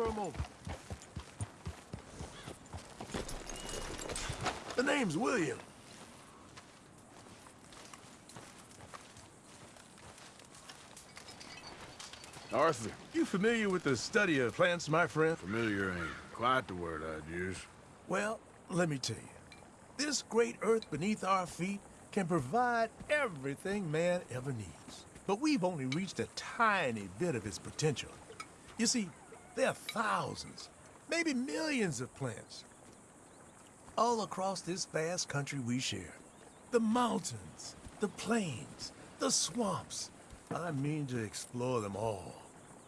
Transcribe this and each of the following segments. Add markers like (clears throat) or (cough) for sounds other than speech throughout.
for a moment. The name's William. Arthur, You familiar with the study of plants, my friend? familiar ain't quite the word I'd use. Well, let me tell you. This great earth beneath our feet can provide everything man ever needs. But we've only reached a tiny bit of its potential. You see, there are thousands, maybe millions of plants all across this vast country we share. The mountains, the plains, the swamps. I mean to explore them all,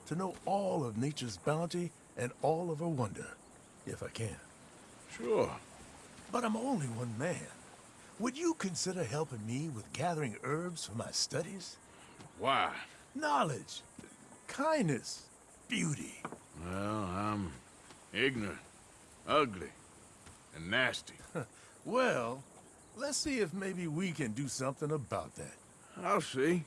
to know all of nature's bounty and all of her wonder, if I can. Sure. But I'm only one man. Would you consider helping me with gathering herbs for my studies? Why? Knowledge, kindness, beauty. Well, I'm ignorant, ugly, and nasty. (laughs) Well, let's see if maybe we can do something about that. I'll see.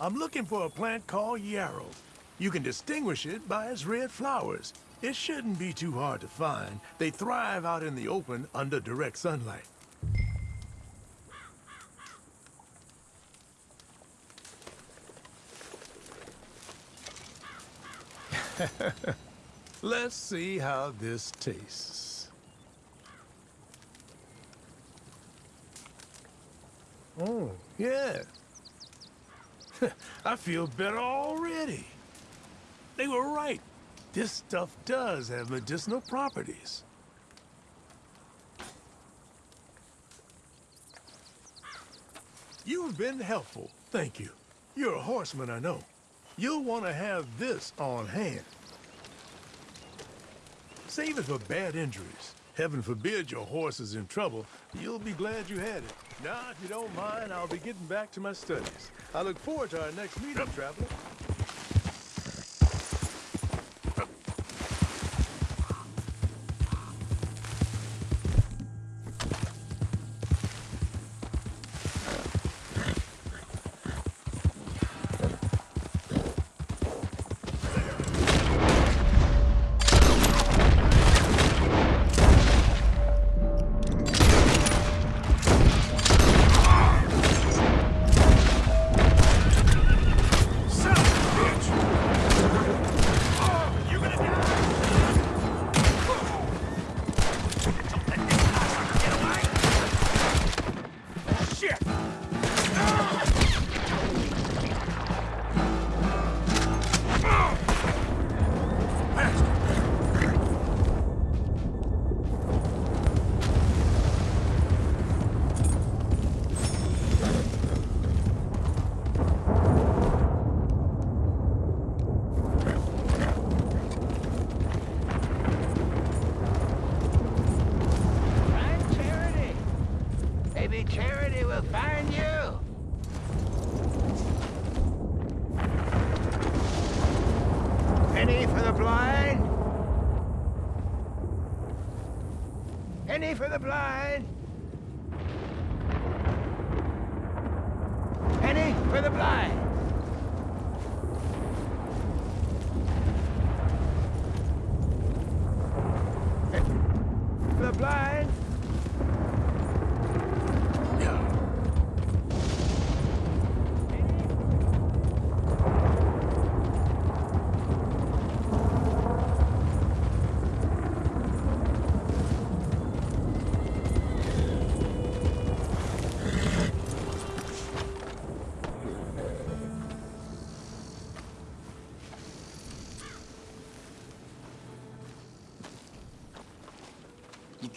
I'm looking for a plant called yarrow. You can distinguish it by its red flowers. It shouldn't be too hard to find. They thrive out in the open under direct sunlight. (laughs) Let's see how this tastes. Oh, yeah. (laughs) I feel better already. They were right. This stuff does have medicinal properties. You've been helpful, thank you. You're a horseman, I know. You'll want to have this on hand. Save it for bad injuries. Heaven forbid your horse is in trouble. You'll be glad you had it. Now, if you don't mind, I'll be getting back to my studies. I look forward to our next meeting, traveler.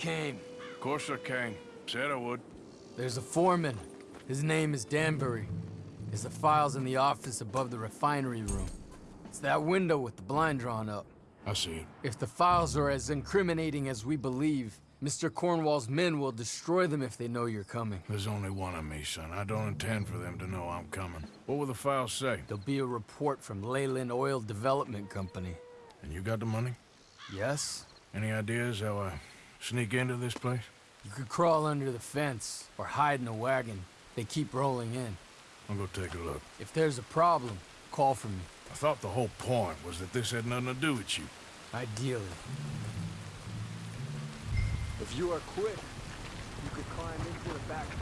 Came. Of course I came. Said I would. There's a foreman. His name is Danbury. There's the files in the office above the refinery room. It's that window with the blind drawn up. I see it. If the files are as incriminating as we believe, Mr. Cornwall's men will destroy them if they know you're coming. There's only one of me, son. I don't intend for them to know I'm coming. What will the files say? There'll be a report from Leyland Oil Development Company. And you got the money? Yes? Any ideas how I sneak into this place? You could crawl under the fence or hide in a wagon. They keep rolling in. I'll go take a look. If there's a problem, call for me. I thought the whole point was that this had nothing to do with you. Ideally. If you are quick, you could climb into the back of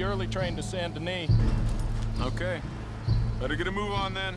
the early train to Saint Denis. Okay. Better get a move on then.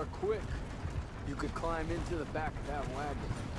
Are quick, you could climb into the back of that wagon.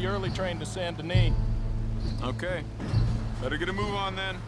The early train to Saint Denis. Okay. Better get a move on then.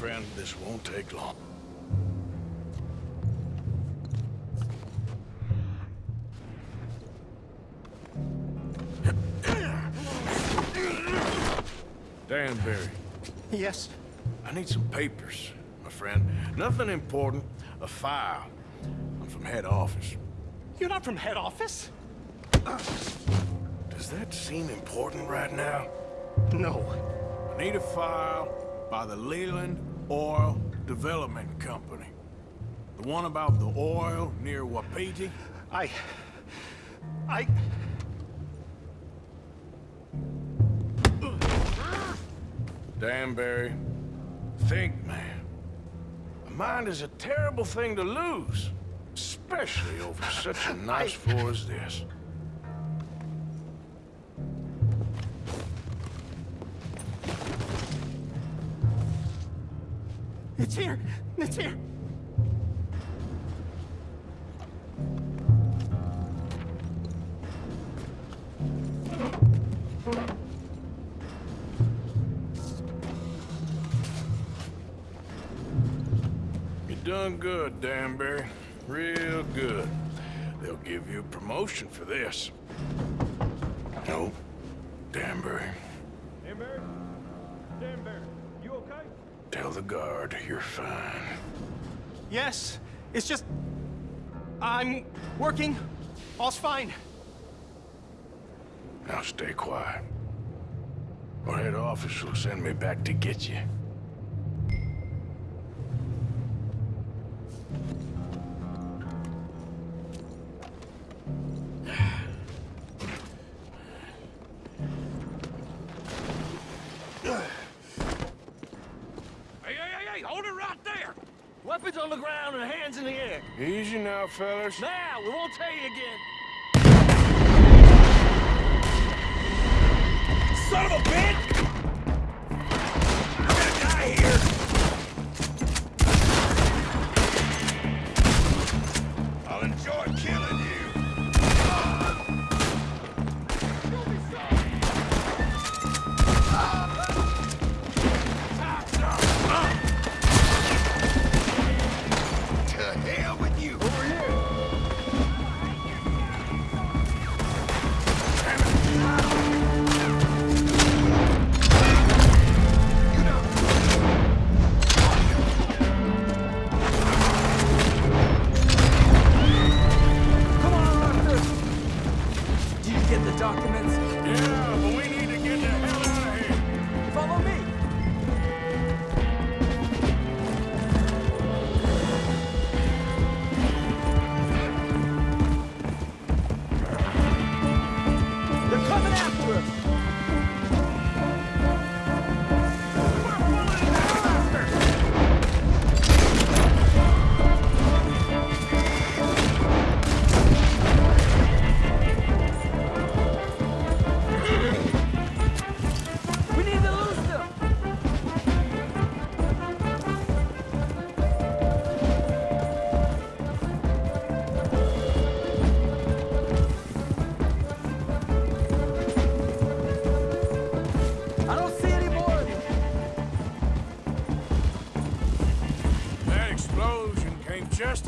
friend. This won't take long. Danbury. Yes? I need some papers, my friend. Nothing important. A file. I'm from head office. You're not from head office? Does that seem important right now? No. I need a file by the Leland Oil Development Company. The one about the oil near Wapiti? I... I... Danbury, think, man. A mind is a terrible thing to lose, especially over such a nice floor as this. It's here! It's here! You done good, Danbury. Real good. They'll give you a promotion for this. No, Danbury. Danbury? Danbury, you okay? Tell the guard you're fine. Yes, it's just... I'm working. All's fine. Now stay quiet. Or head office will send me back to get you. On the ground and hands in the air. Easy now, fellas. Now, we won't tell you again. Son of a bitch! I'm gonna die here! I'll enjoy killing you.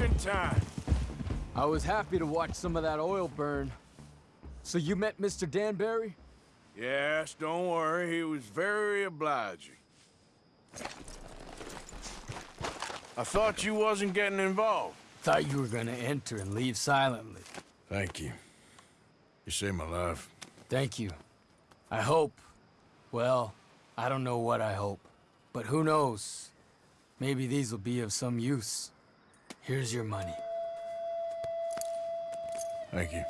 In time. I was happy to watch some of that oil burn. So you met Mr. Danbury? Yes, don't worry. He was very obliging. I thought you wasn't getting involved. Thought you were gonna enter and leave silently. Thank you. You saved my life. Thank you. I hope. Well, I don't know what I hope. But who knows? Maybe these will be of some use. Here's your money. Thank you.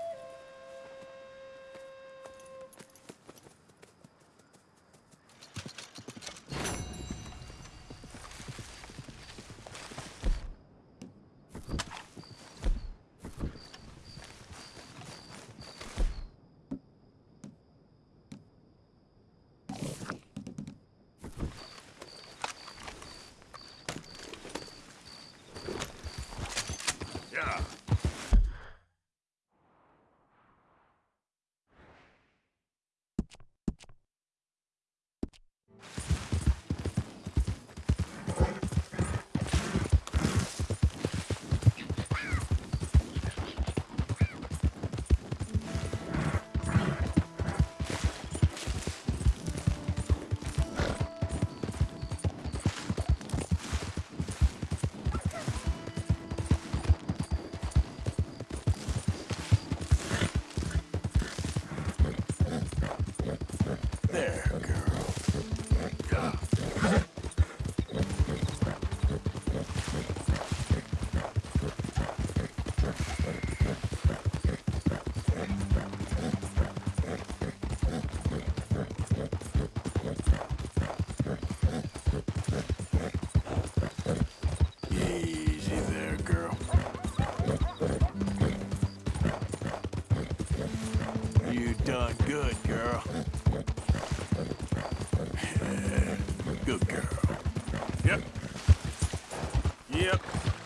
Yep.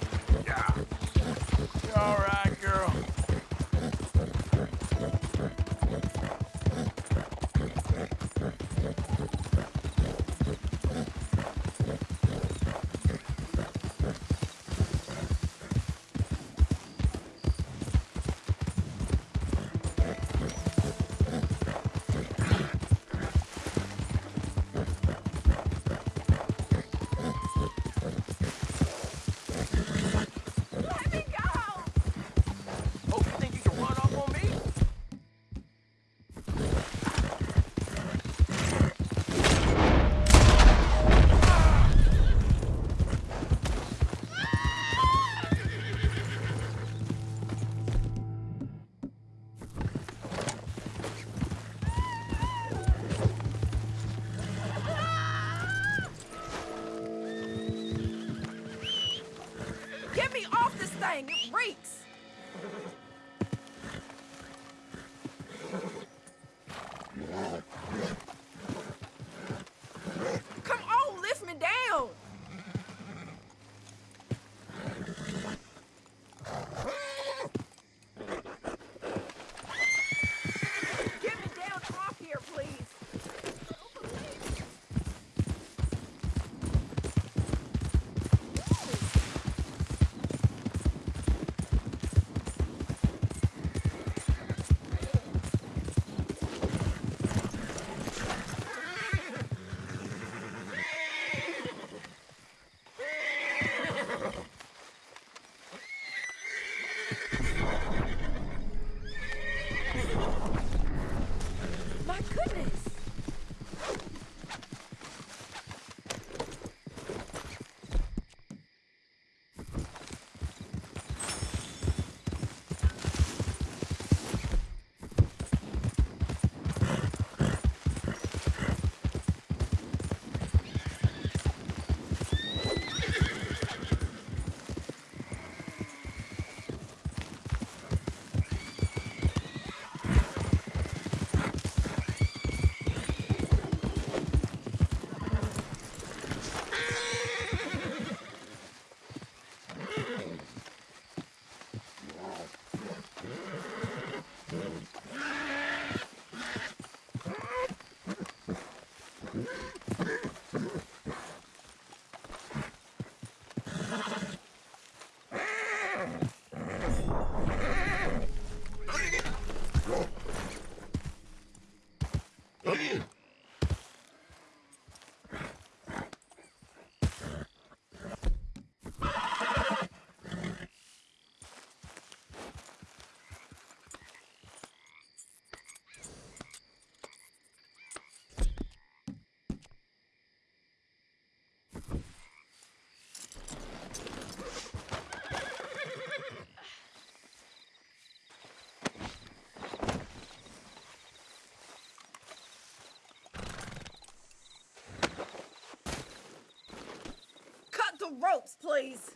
The ropes, please!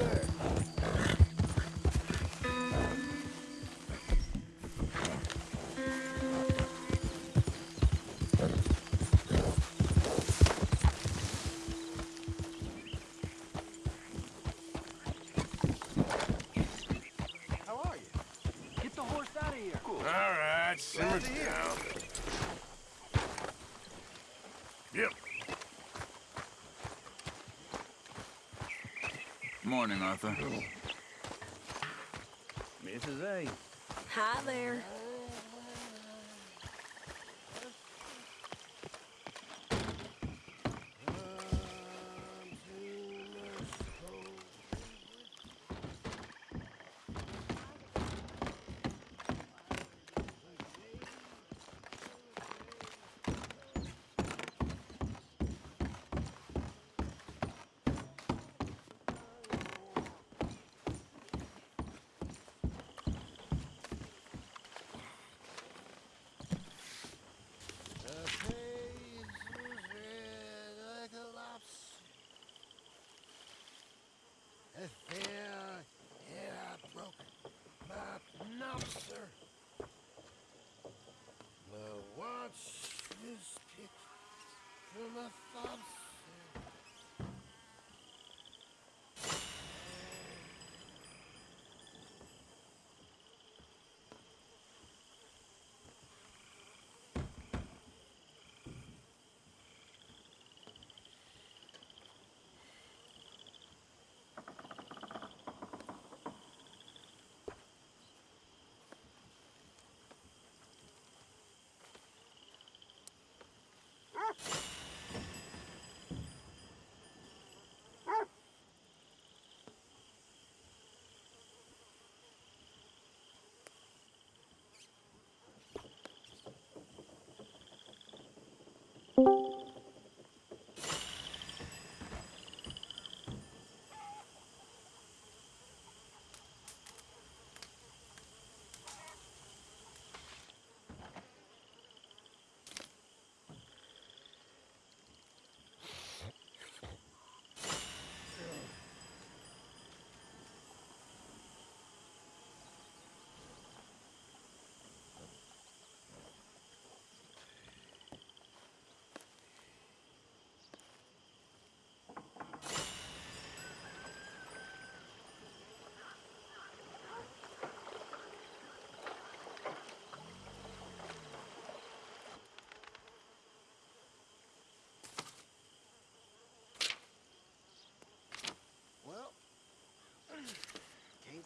Sir. Morning, Arthur. Mrs. A. Hi there.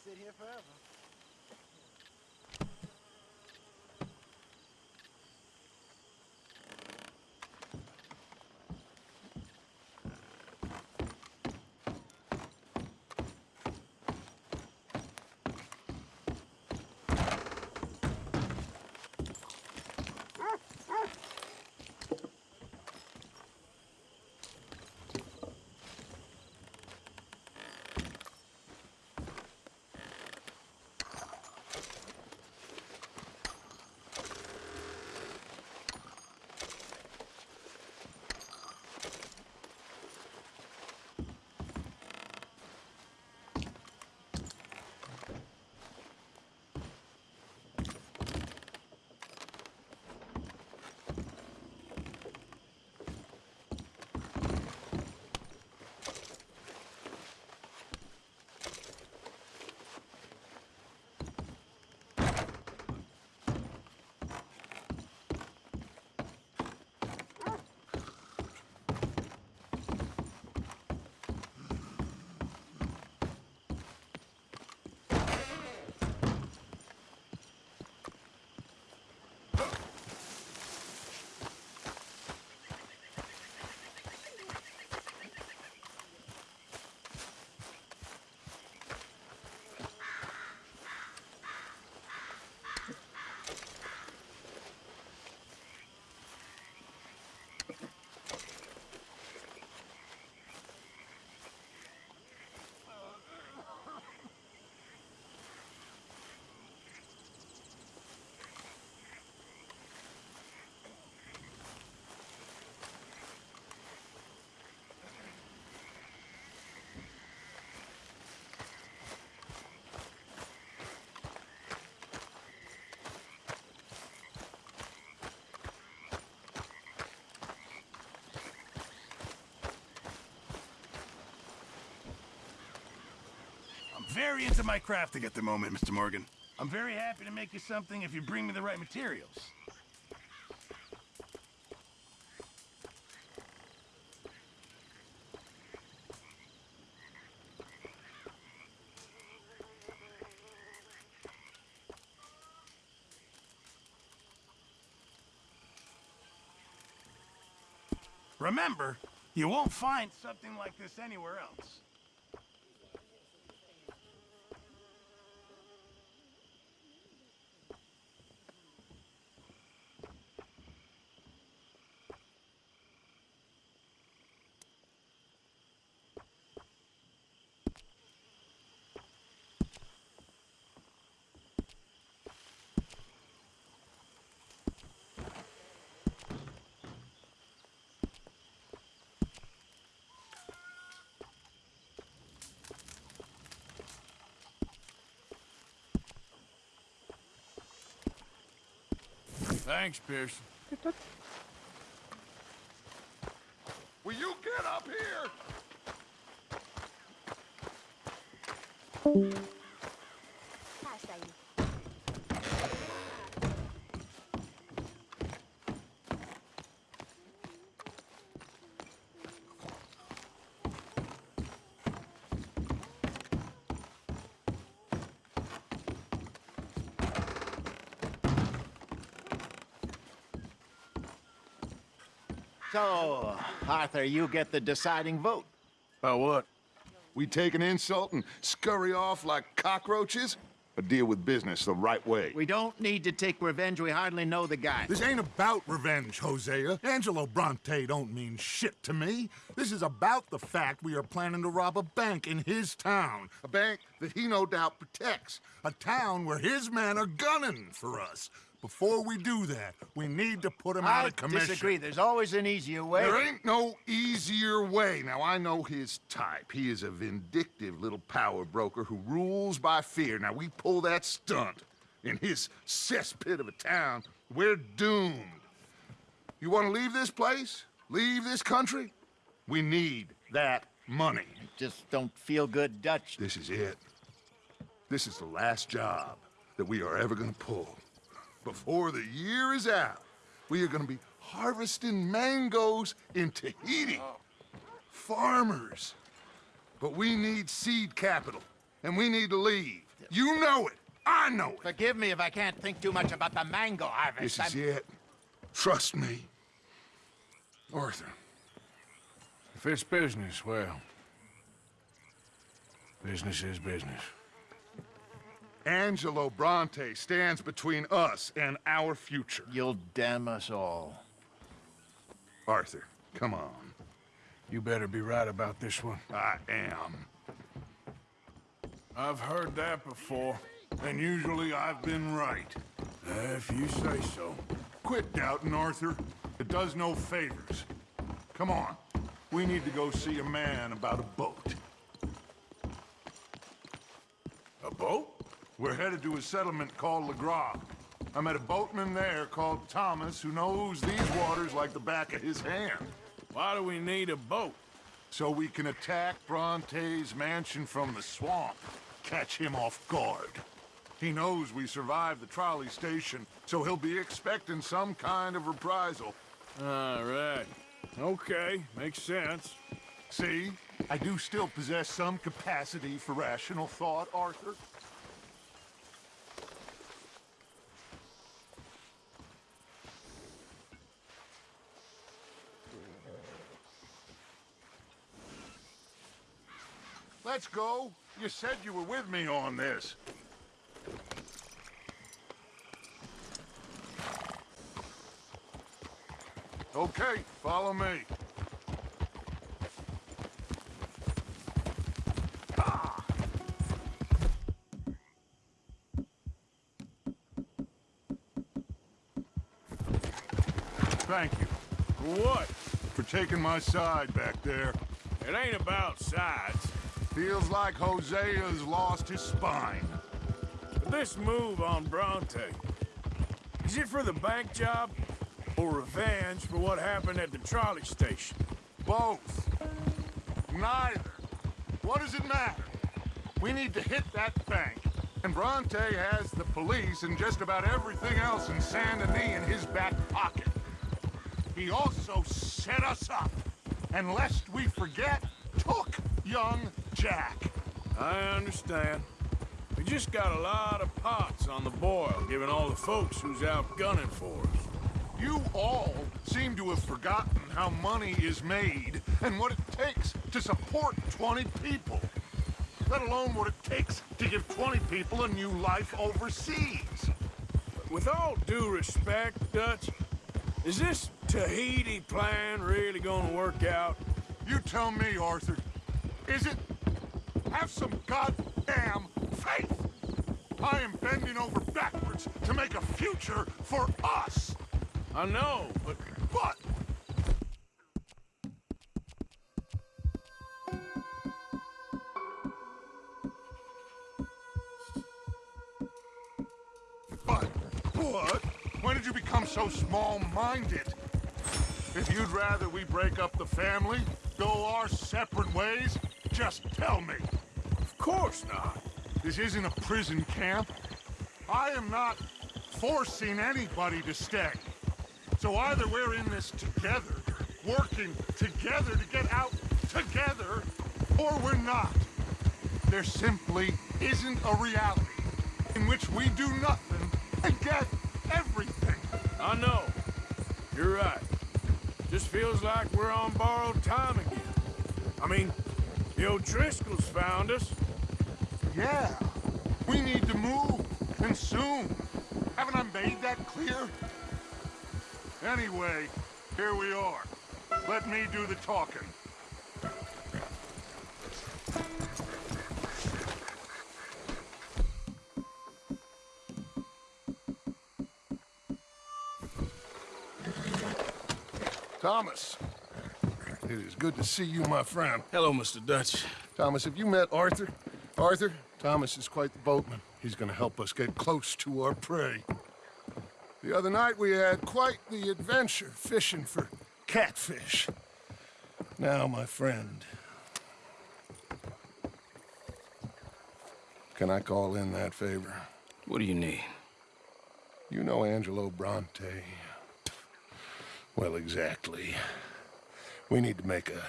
Sit here forever. Very into my crafting at the moment, Mr. Morgan. I'm very happy to make you something if you bring me the right materials. Remember, you won't find something like this anywhere else. Thanks, Pearson. Will you get up here? So, Arthur, you get the deciding vote. About what? We take an insult and scurry off like cockroaches? Or deal with business the right way? We don't need to take revenge. We hardly know the guy. This ain't about revenge, Hosea. Angelo Bronte don't mean shit to me. This is about the fact we are planning to rob a bank in his town. A bank that he no doubt protects. A town where his men are gunning for us. Before we do that, we need to put him out of commission. I disagree. There's always an easier way. There ain't no easier way. Now, I know his type. He is a vindictive little power broker who rules by fear. Now, we pull that stunt in his cesspit of a town, we're doomed. You want to leave this place? Leave this country? We need that money. Just don't feel good, Dutch. This is it. This is the last job that we are ever going to pull. Before the year is out, we are going to be harvesting mangoes in Tahiti. Oh. Farmers. But we need seed capital, and we need to leave. You know it. I know it. Forgive me if I can't think too much about the mango harvest. This is I'm- it. Trust me. Arthur. If it's business, well, business is business. Angelo Bronte stands between us and our future. You'll damn us all. Arthur, come on. You better be right about this one. I am. I've heard that before. And usually I've been right. Uh, if you say so. Quit doubting, Arthur. It does no favors. Come on. We need to go see a man about a boat. A boat? We're headed to a settlement called Lagras. I met a boatman there called Thomas who knows these waters like the back of his hand. Why do we need a boat? So we can attack Bronte's mansion from the swamp. Catch him off guard. He knows we survived the trolley station, so he'll be expecting some kind of reprisal. All right. Okay, makes sense. See? I do still possess some capacity for rational thought, Arthur. Let's go. You said you were with me on this. Okay, follow me. Thank you For what? for taking my side back there. It ain't about sides. Feels like Hosea has lost his spine. But this move on Bronte, is it for the bank job or revenge for what happened at the trolley station? Both. Neither. What does it matter? We need to hit that bank. And Bronte has the police and just about everything else in Saint Denis in his back pocket. He also set us up. And lest we forget, took young Jack. I understand. We just got a lot of pots on the boil, given all the folks who's out gunning for us. You all seem to have forgotten how money is made and what it takes to support 20 people. Let alone what it takes to give 20 people a new life overseas. With all due respect, Dutch, is this Tahiti plan really gonna work out? You tell me, Arthur. Is it? Have some goddamn faith! I am bending over backwards to make a future for us! I know, but... But... But what? When did you become so small-minded? If you'd rather we break up the family, go our separate ways, just tell me. Of course not. This isn't a prison camp. I am not forcing anybody to stay. So either we're in this together, working together to get out together, or we're not. There simply isn't a reality in which we do nothing and get everything. I know. You're right. Just feels like we're on borrowed time again. I mean, the O'Driscolls found us. Yeah, we need to move, and soon. Haven't I made that clear? Anyway, here we are. Let me do the talking. Thomas, it is good to see you, my friend. Hello, Mr. Dutch. Thomas, have you met Arthur? Arthur, Thomas is quite the boatman. He's gonna help us get close to our prey. The other night we had quite the adventure fishing for catfish. Now, my friend, can I call in that favor? What do you need? You know Angelo Bronte. Well, exactly. We need to make a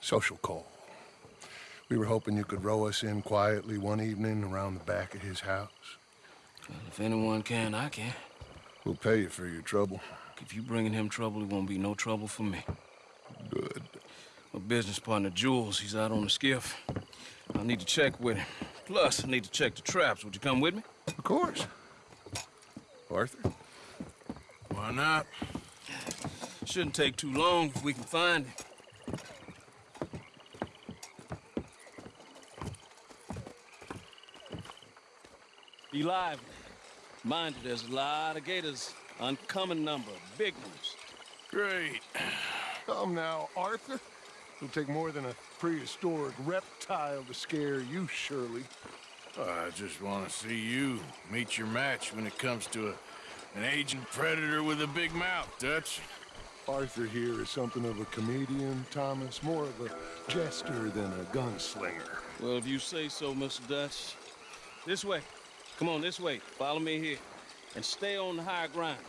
social call. We were hoping you could row us in quietly one evening around the back of his house. Well, if anyone can, I can. We'll pay you for your trouble. If you bringing him trouble, it won't be no trouble for me. Good. My business partner, Jules, he's out on the skiff. I need to check with him. Plus, I need to check the traps. Would you come with me? Of course. Arthur? Why not? Shouldn't take too long if we can find him. Be lively. Mind you, there's a lot of gators. Uncommon number. Big ones. Great. Come now, Arthur. It'll take more than a prehistoric reptile to scare you, surely. I just want to see you meet your match when it comes to a, an aging predator with a big mouth, Dutch. Arthur here is something of a comedian, Thomas. More of a jester than a gunslinger. Well, if you say so, Mr. Dutch. This way. Come on, this way. Follow me here. And stay on the high ground.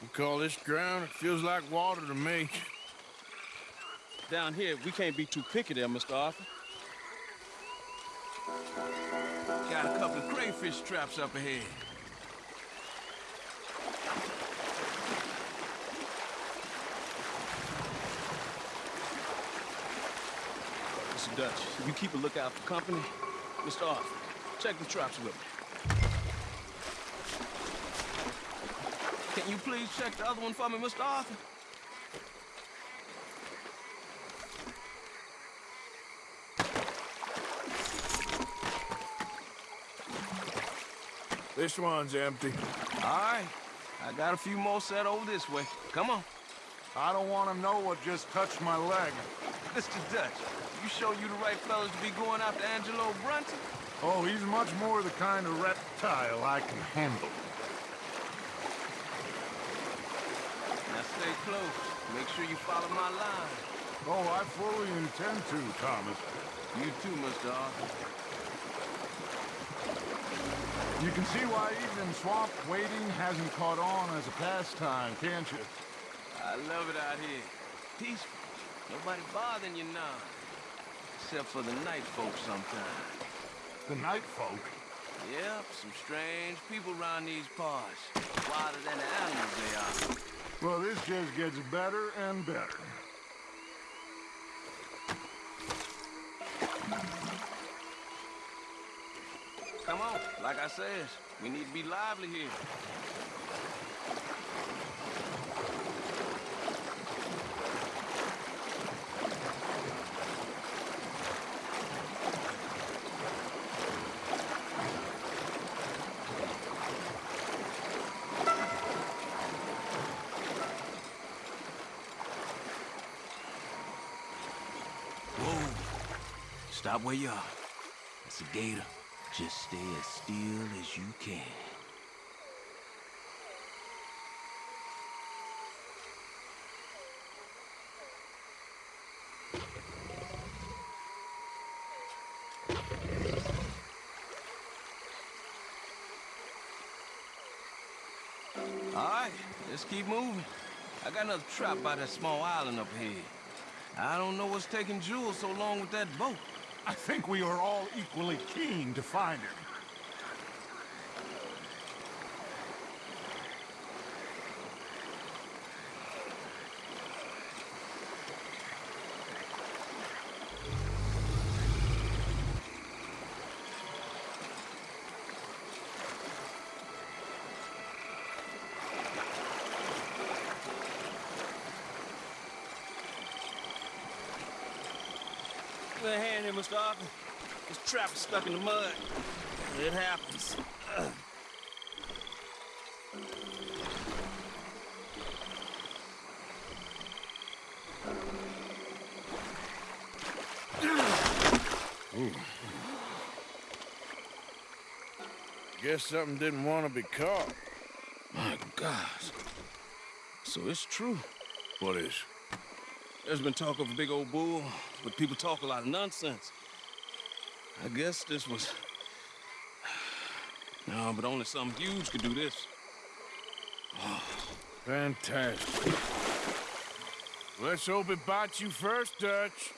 You call this ground? It feels like water to me. Down here, we can't be too picky there, Mr. Arthur. Got a couple of crayfish traps up ahead. Mr. Dutch, you keep a lookout for company. Mr. Arthur, check the traps with me. Can you please check the other one for me, Mr. Arthur? This one's empty. All right. I got a few more set over this way. Come on. I don't want to know what just touched my leg. Mr. Dutch, you show you the right fellas to be going after Angelo Bronte? Oh, he's much more the kind of reptile I can handle. Now stay close. Make sure you follow my line. Oh, I fully intend to, Thomas. You too, Mr. Arthur. You can see why even in swamp wading hasn't caught on as a pastime, can't you? I love it out here. Peaceful. Nobody bothering you now. Except for the night folks sometimes. The night folk? Yep, some strange people around these parts. Wilder than the animals they are. Well, this just gets better and better. Come on, like I said, we need to be lively here. Stop where you are. It's a gator. Just stay as still as you can. All right, let's keep moving. I got another trap by that small island up here. I don't know what's taking Jules so long with that boat. I think we are all equally keen to find him. Give me a hand here, Mr. Arthur. This trap is stuck in the mud. It happens. Ugh. Guess something didn't want to be caught. My gosh. So it's true. What is? There's been talk of a big old bull, but people talk a lot of nonsense. I guess this was... No, but only something huge could do this. Oh. Fantastic. Let's hope it bites you first, Dutch.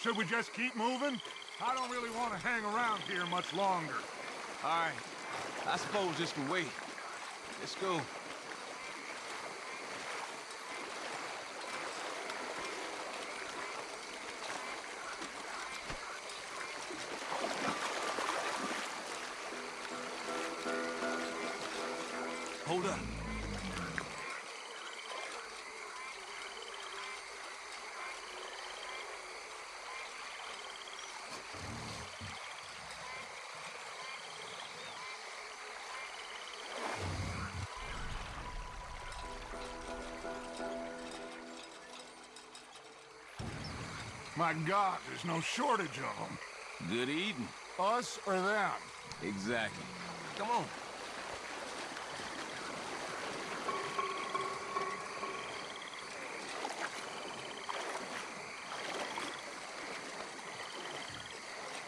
Should we just keep moving? I don't really want to hang around here much longer. All right. I suppose this can wait. Let's go. My God, there's no shortage of them. Good eating. Us or them? Exactly. Come on.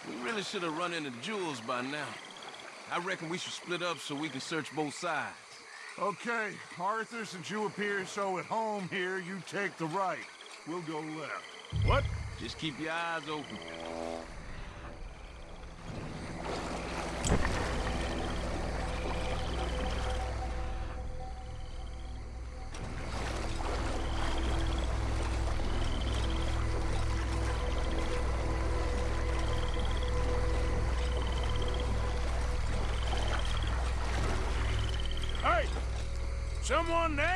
We really should have run into Jules by now. I reckon we should split up so we can search both sides. Okay, Arthur, since you appear so at home here, you take the right. We'll go left. What? Just keep your eyes open. Someone there?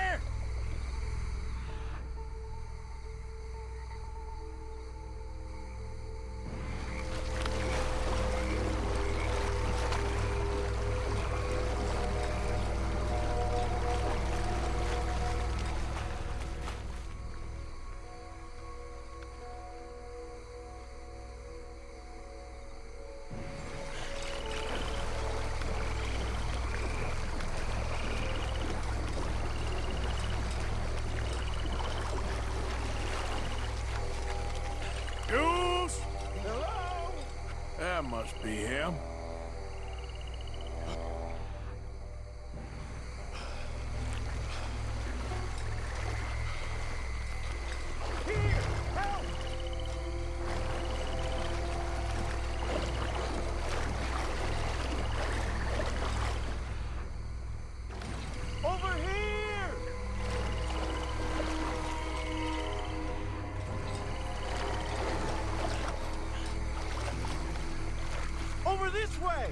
Way.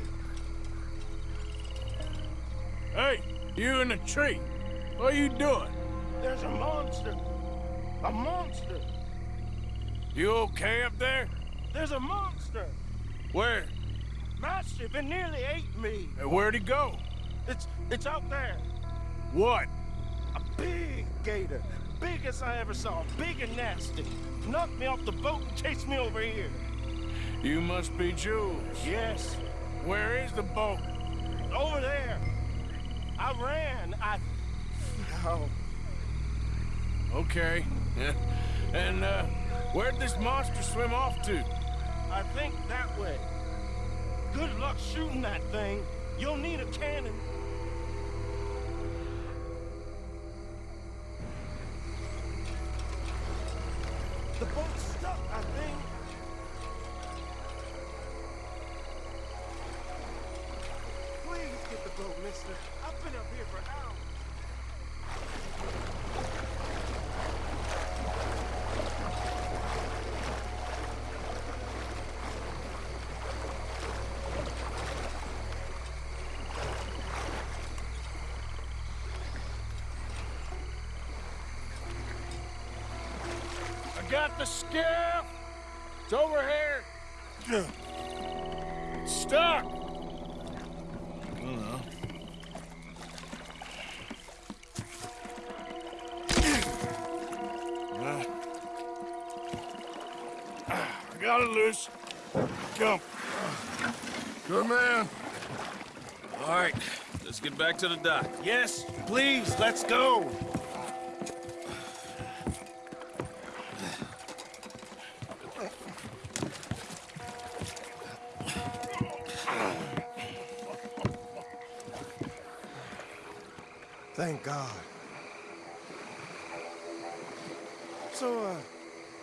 Hey, you in the tree. What are you doing? There's a monster. A monster. You okay up there? There's a monster. Where? Massive. It nearly ate me. Where'd he go? It's it's out there. What? A big gator. Biggest I ever saw. Big and nasty. Knocked me off the boat and chased me over here. You must be Jules. Yes. Where is the boat? Over there. I ran. I... Oh, Okay. (laughs) and, uh, where'd this monster swim off to? I think that way. Good luck shooting that thing. You'll need a cannon. Got the skiff. It's over here. It's stuck. Uh, I got it loose. Come. Good man. All right, let's get back to the dock. Yes, please, let's go. Thank God. So, uh,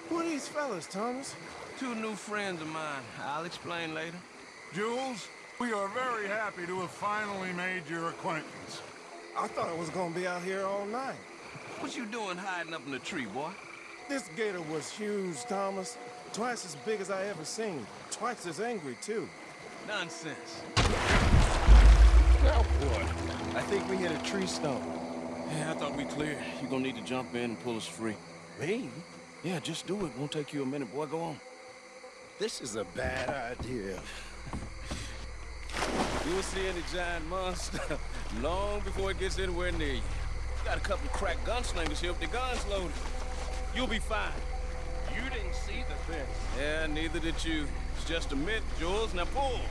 who are these fellas, Thomas? Two new friends of mine. I'll explain later. Jules, we are very happy to have finally made your acquaintance. I thought I was gonna be out here all night. What you doing hiding up in the tree, boy? This gator was huge, Thomas. Twice as big as I ever seen. Twice as angry, too. Nonsense. Now what? I think we hit a tree stump. Yeah, I thought we clear. You gonna need to jump in and pull us free. Me? Yeah, just do it. Won't take you a minute, boy. Go on. This is a bad idea. You'll see any giant monster (laughs) long before it gets anywhere near you. Got a couple crack gunslingers here with their guns loaded. You'll be fine. You didn't see the thing. Yeah, neither did you. It's just a myth, Jules. Now pull. Pull!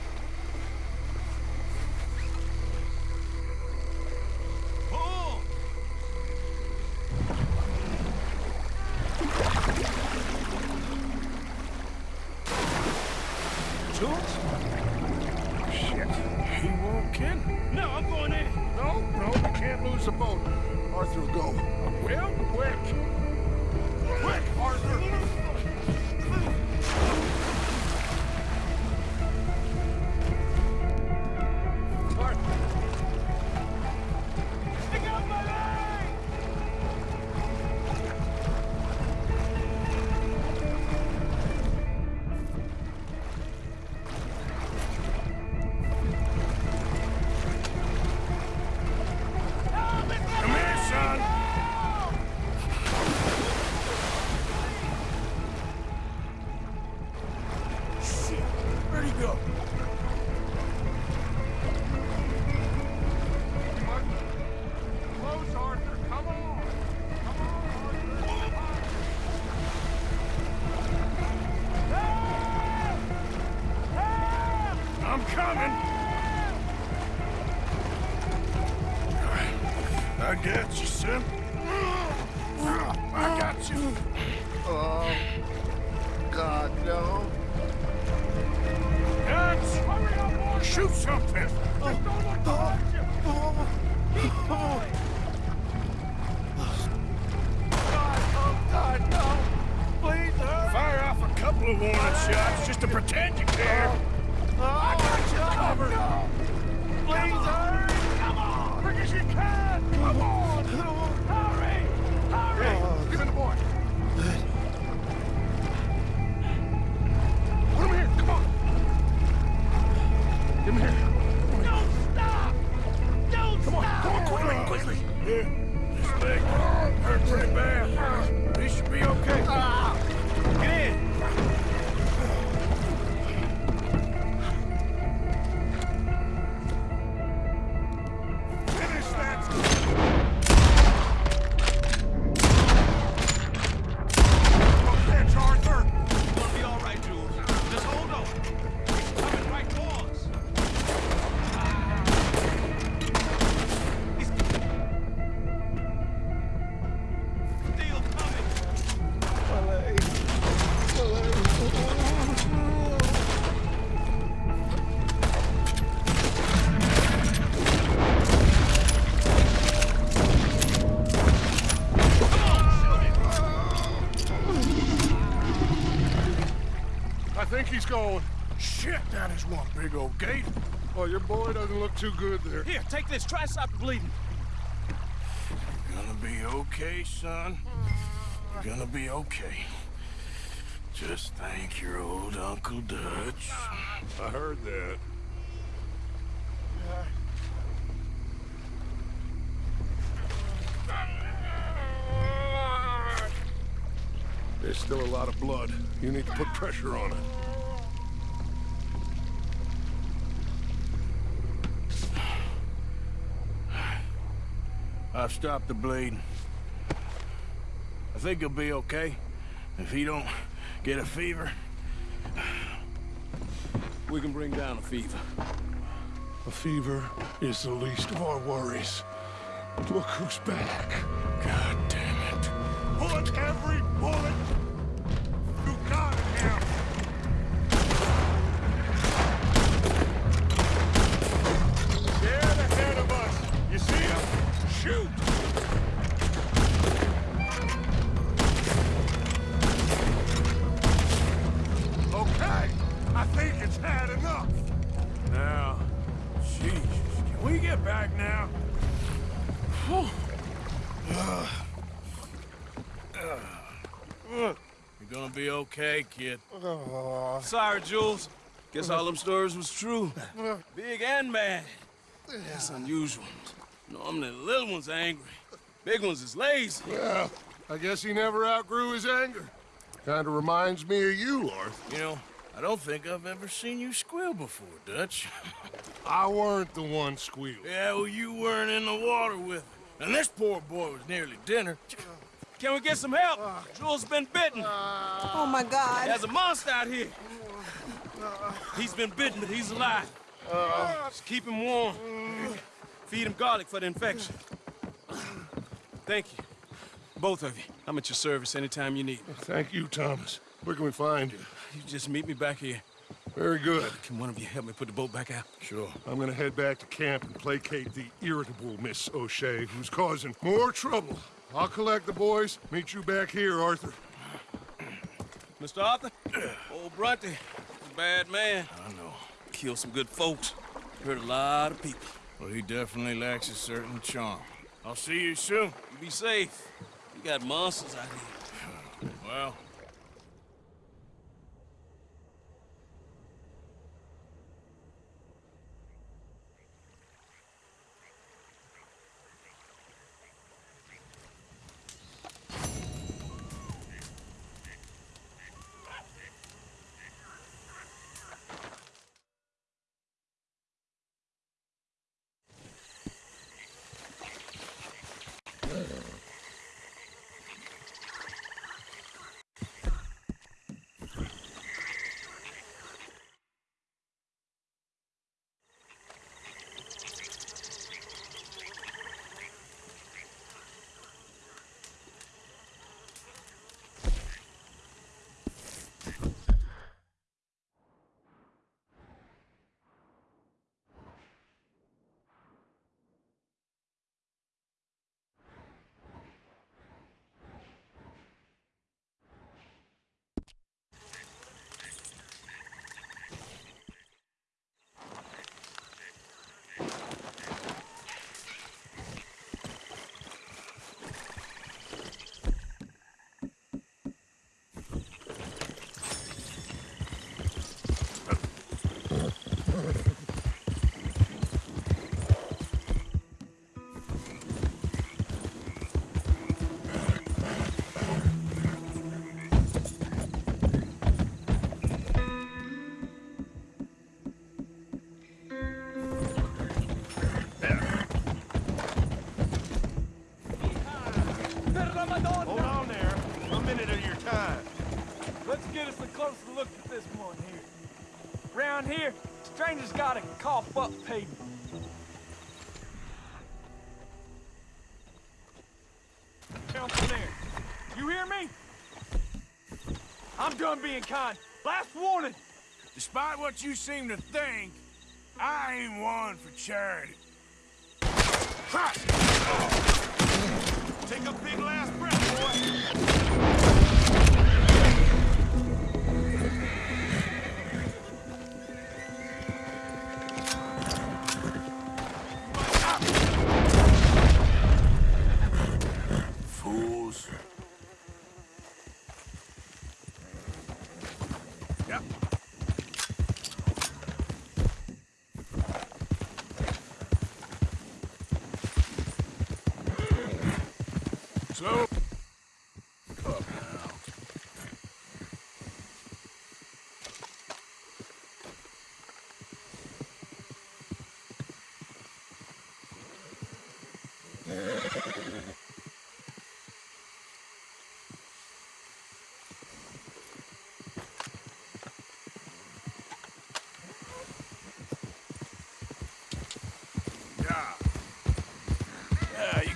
couple warning shots just to pretend you care. Oh, I got you covered. No. Please hurry. Come on. Quick as you can. Come on. Hurry. Hurry. Oh. Give me the boy. Put him here. Come on. Give him here. Don't stop. Don't Come on. stop. Come on. Quickly. Quickly. Yeah. This leg hurt pretty bad. He should be okay. Ah. Going. Shit, that is one big old gate. Oh, your boy doesn't look too good there. Here, take this. Try to stop the bleeding. You're gonna be okay, son. You're gonna be okay. Just thank your old Uncle Dutch. Ah. I heard that. There's still a lot of blood. You need to put pressure on it. I've stopped the bleeding. I think he'll be okay. If he don't get a fever. We can bring down a fever. A fever is the least of our worries. Look who's back. God damn it. Put every bullet you got him. They're ahead of us. You see him? Okay, I think it's had enough. Now, Jesus, can we get back now? You're gonna be okay, kid. Oh. Sorry, Jules. Guess all them stories was true. (laughs) Big and bad. That's unusual. Normally the little ones are angry. Big ones is lazy. Well, I guess he never outgrew his anger. Kinda reminds me of you, Arthur. You know, I don't think I've ever seen you squeal before, Dutch. (laughs) I weren't the one squealing. yeah, well, you weren't in the water with him. And this poor boy was nearly dinner. Can we get some help? Jules been bitten. Oh my God. There's a monster out here. He's been bitten, but he's alive. Uh. Just keep him warm. Feed him garlic for the infection. Thank you. Both of you. I'm at your service anytime you need. Thank you, Thomas. Where can we find you? You just meet me back here. Very good. Can one of you help me put the boat back out? Sure. I'm gonna head back to camp and placate the irritable Miss O'Shea, who's causing more trouble. I'll collect the boys. Meet you back here, Arthur. Mr. Arthur? (clears throat) Old a bad man. I know. Killed some good folks. Hurt a lot of people. Well, he definitely lacks a certain charm. I'll see you soon. You be safe. You got monsters out here. Well, Last warning. despite what you seem to think, I ain't one for charity. Take a big last breath, boy.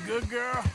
Good girl?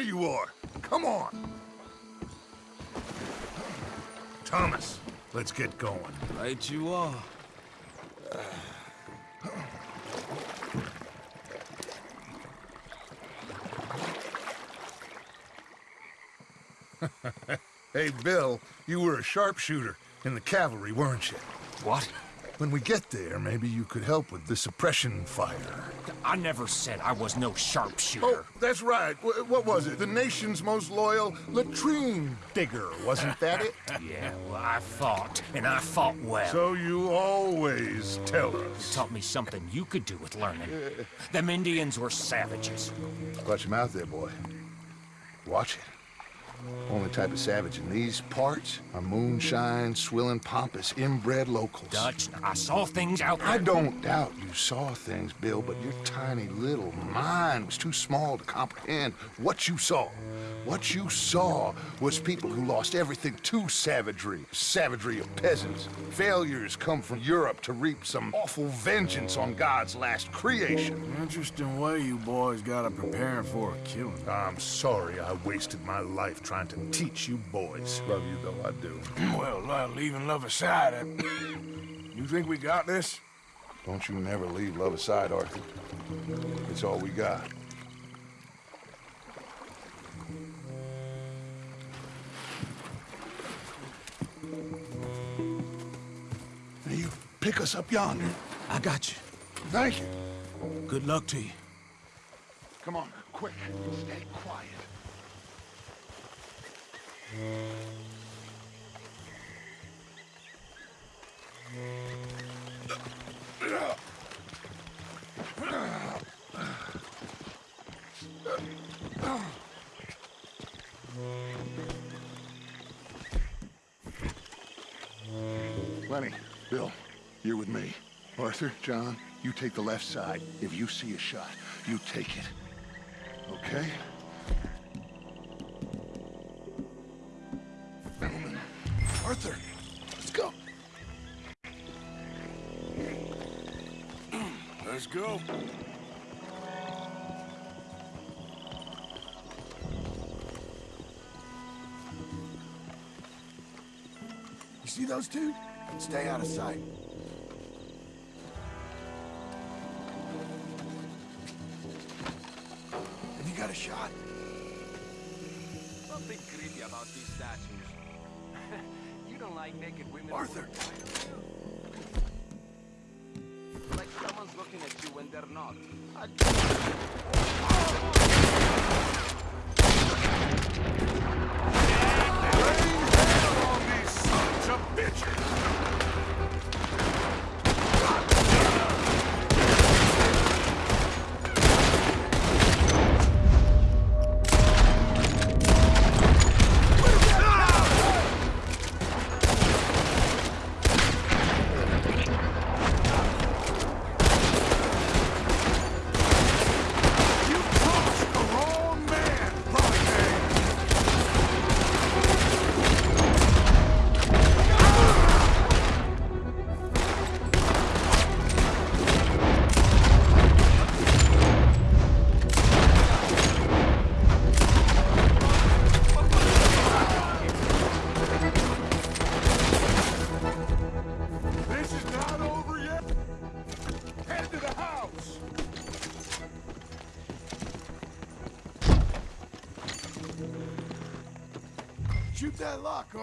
There you are. Come on. Thomas, let's get going. Right you are. (laughs) Hey, Bill, you were a sharpshooter in the cavalry, weren't you? What? When we get there, maybe you could help with the suppression fire. I never said I was no sharpshooter. Oh, that's right. Wh- what was it? The nation's most loyal latrine digger, wasn't that it? (laughs) yeah, well, I fought, and I fought well. So you always tell You us. taught me something you could do with learning. Them Indians were savages. Watch your mouth there, boy. Watch it. Only type of savage in these parts are moonshine, swilling, pompous, inbred locals. Dutch, I saw things out there. I don't doubt you saw things, Bill, but your tiny little mind was too small to comprehend what you saw. What you saw was people who lost everything to savagery, savagery of peasants. Failures come from Europe to reap some awful vengeance on God's last creation. Interesting way you boys got to preparing for a killing. I'm sorry I wasted my life trying to teach you boys. Love you though, I do. (clears throat) Well, uh, leaving love aside, uh, you think we got this? Don't you never leave love aside, Arthur. It's all we got. Us up yonder. I got you. Thank you. Good luck to you. Come on, quick. Stay quiet. You're with me. Arthur, John, you take the left side. If you see a shot, you take it. Okay? Gentlemen. Arthur, let's go. (clears throat) Let's go. You see those two? Stay out of sight. Arthur!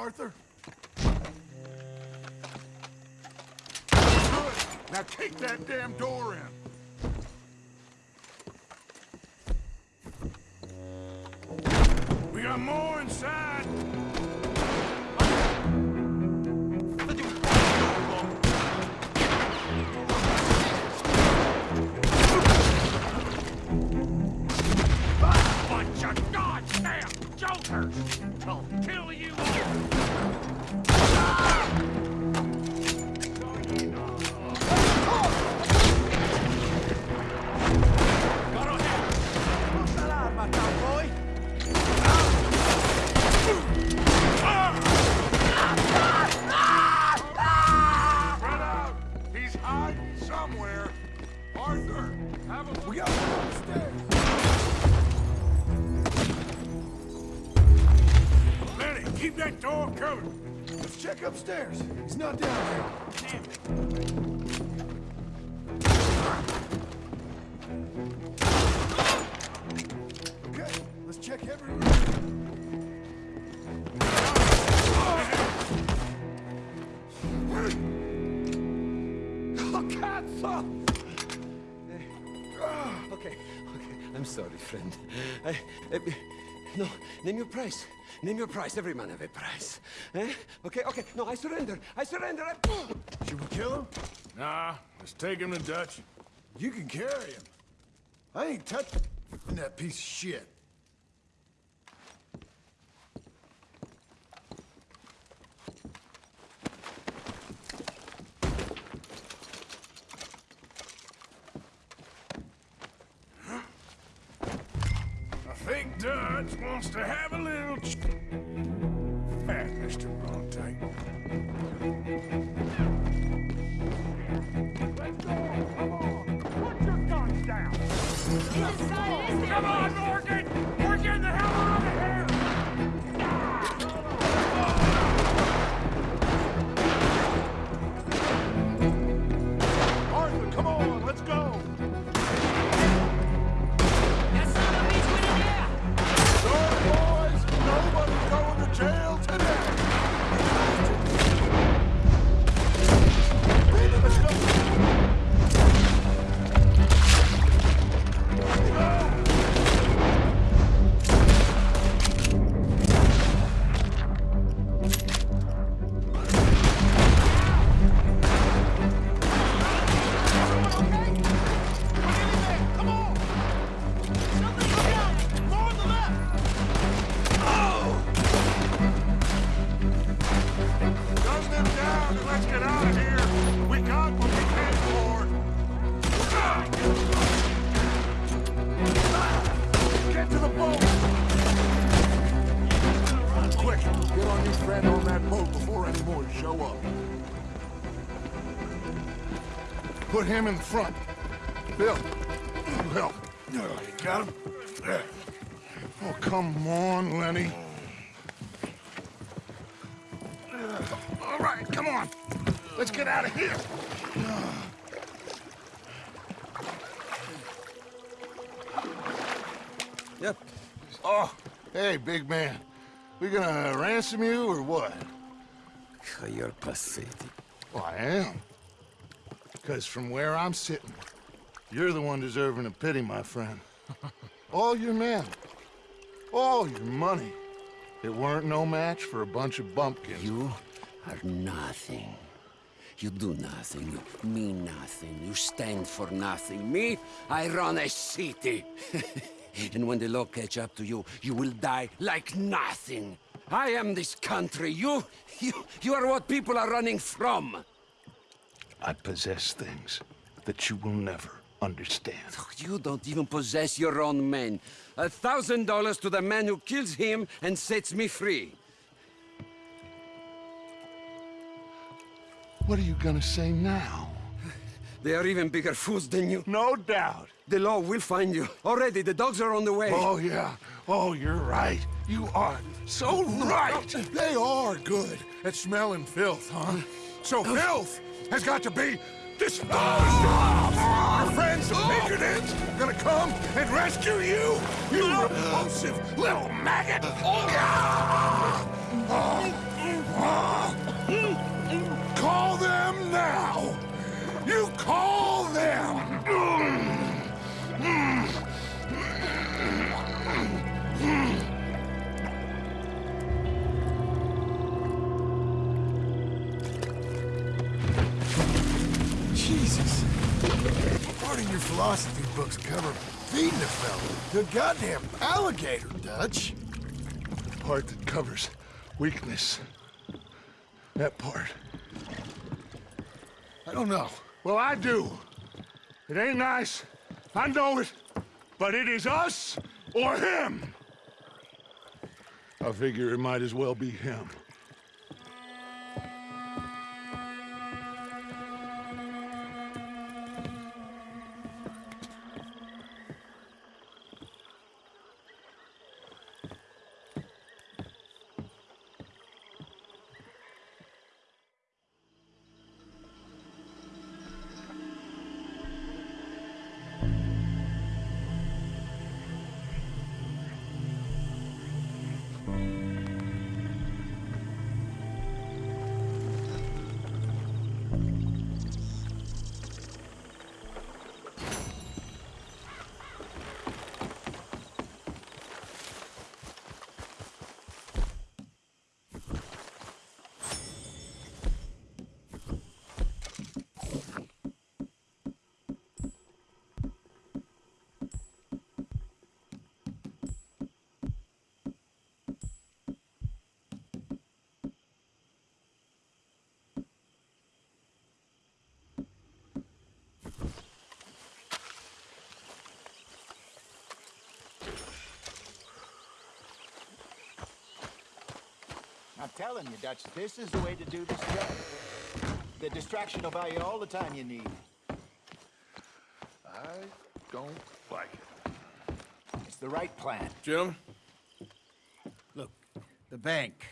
Arthur. Door covered. Let's check upstairs. He's not down there. Okay, let's check every room. Oh, cazzo! Okay, okay. I'm sorry, friend. I, eh, no, name your price. Name your price. Every man have a price. Eh? Okay, okay. No, I surrender. I surrender. I... Should we kill him? Nah, let's take him to Dutch. You can carry him. I ain't touching that piece of shit. I think Dutch wants to have a little ch- Hey, Mr. Bronte. Let's go! Come on! Put your guns down! Come on, Put him in the front. Bill, you help. You got him? Oh, come on, Lenny. All right, come on. Let's get out of here. Yep. Oh, hey, big man. We gonna ransom you or what? You're pathetic. Well, I am. Because from where I'm sitting, you're the one deserving of pity, my friend. (laughs) All your men, all your money, it weren't no match for a bunch of bumpkins. You are nothing. You do nothing. You mean nothing. You stand for nothing. Me, I run a city. (laughs) and when the law catch up to you, you will die like nothing. I am this country. You, you, you are what people are running from. I possess things that you will never understand. Oh, you don't even possess your own men. A thousand dollars to the man who kills him and sets me free. What are you gonna say now? They are even bigger fools than you. No doubt. The law will find you. Already, the dogs are on the way. Oh, yeah. Oh, you're right. You are so right. They are good at smelling filth, huh? So oh. filth has got to be disposed of. Our friends the Pinkertons are gonna come and rescue you, you repulsive little maggot. Call them now. You call them. Jesus. Part of your philosophy books cover feeding a fella The goddamn alligator, Dutch. The part that covers weakness. That part. I don't know. Well, I do. It ain't nice. I know it. But it is us or him. I figure it might as well be him. I'm telling you, Dutch, this is the way to do this job. The distraction will buy you all the time you need. I don't like it. It's the right plan. Jim? Look, the bank,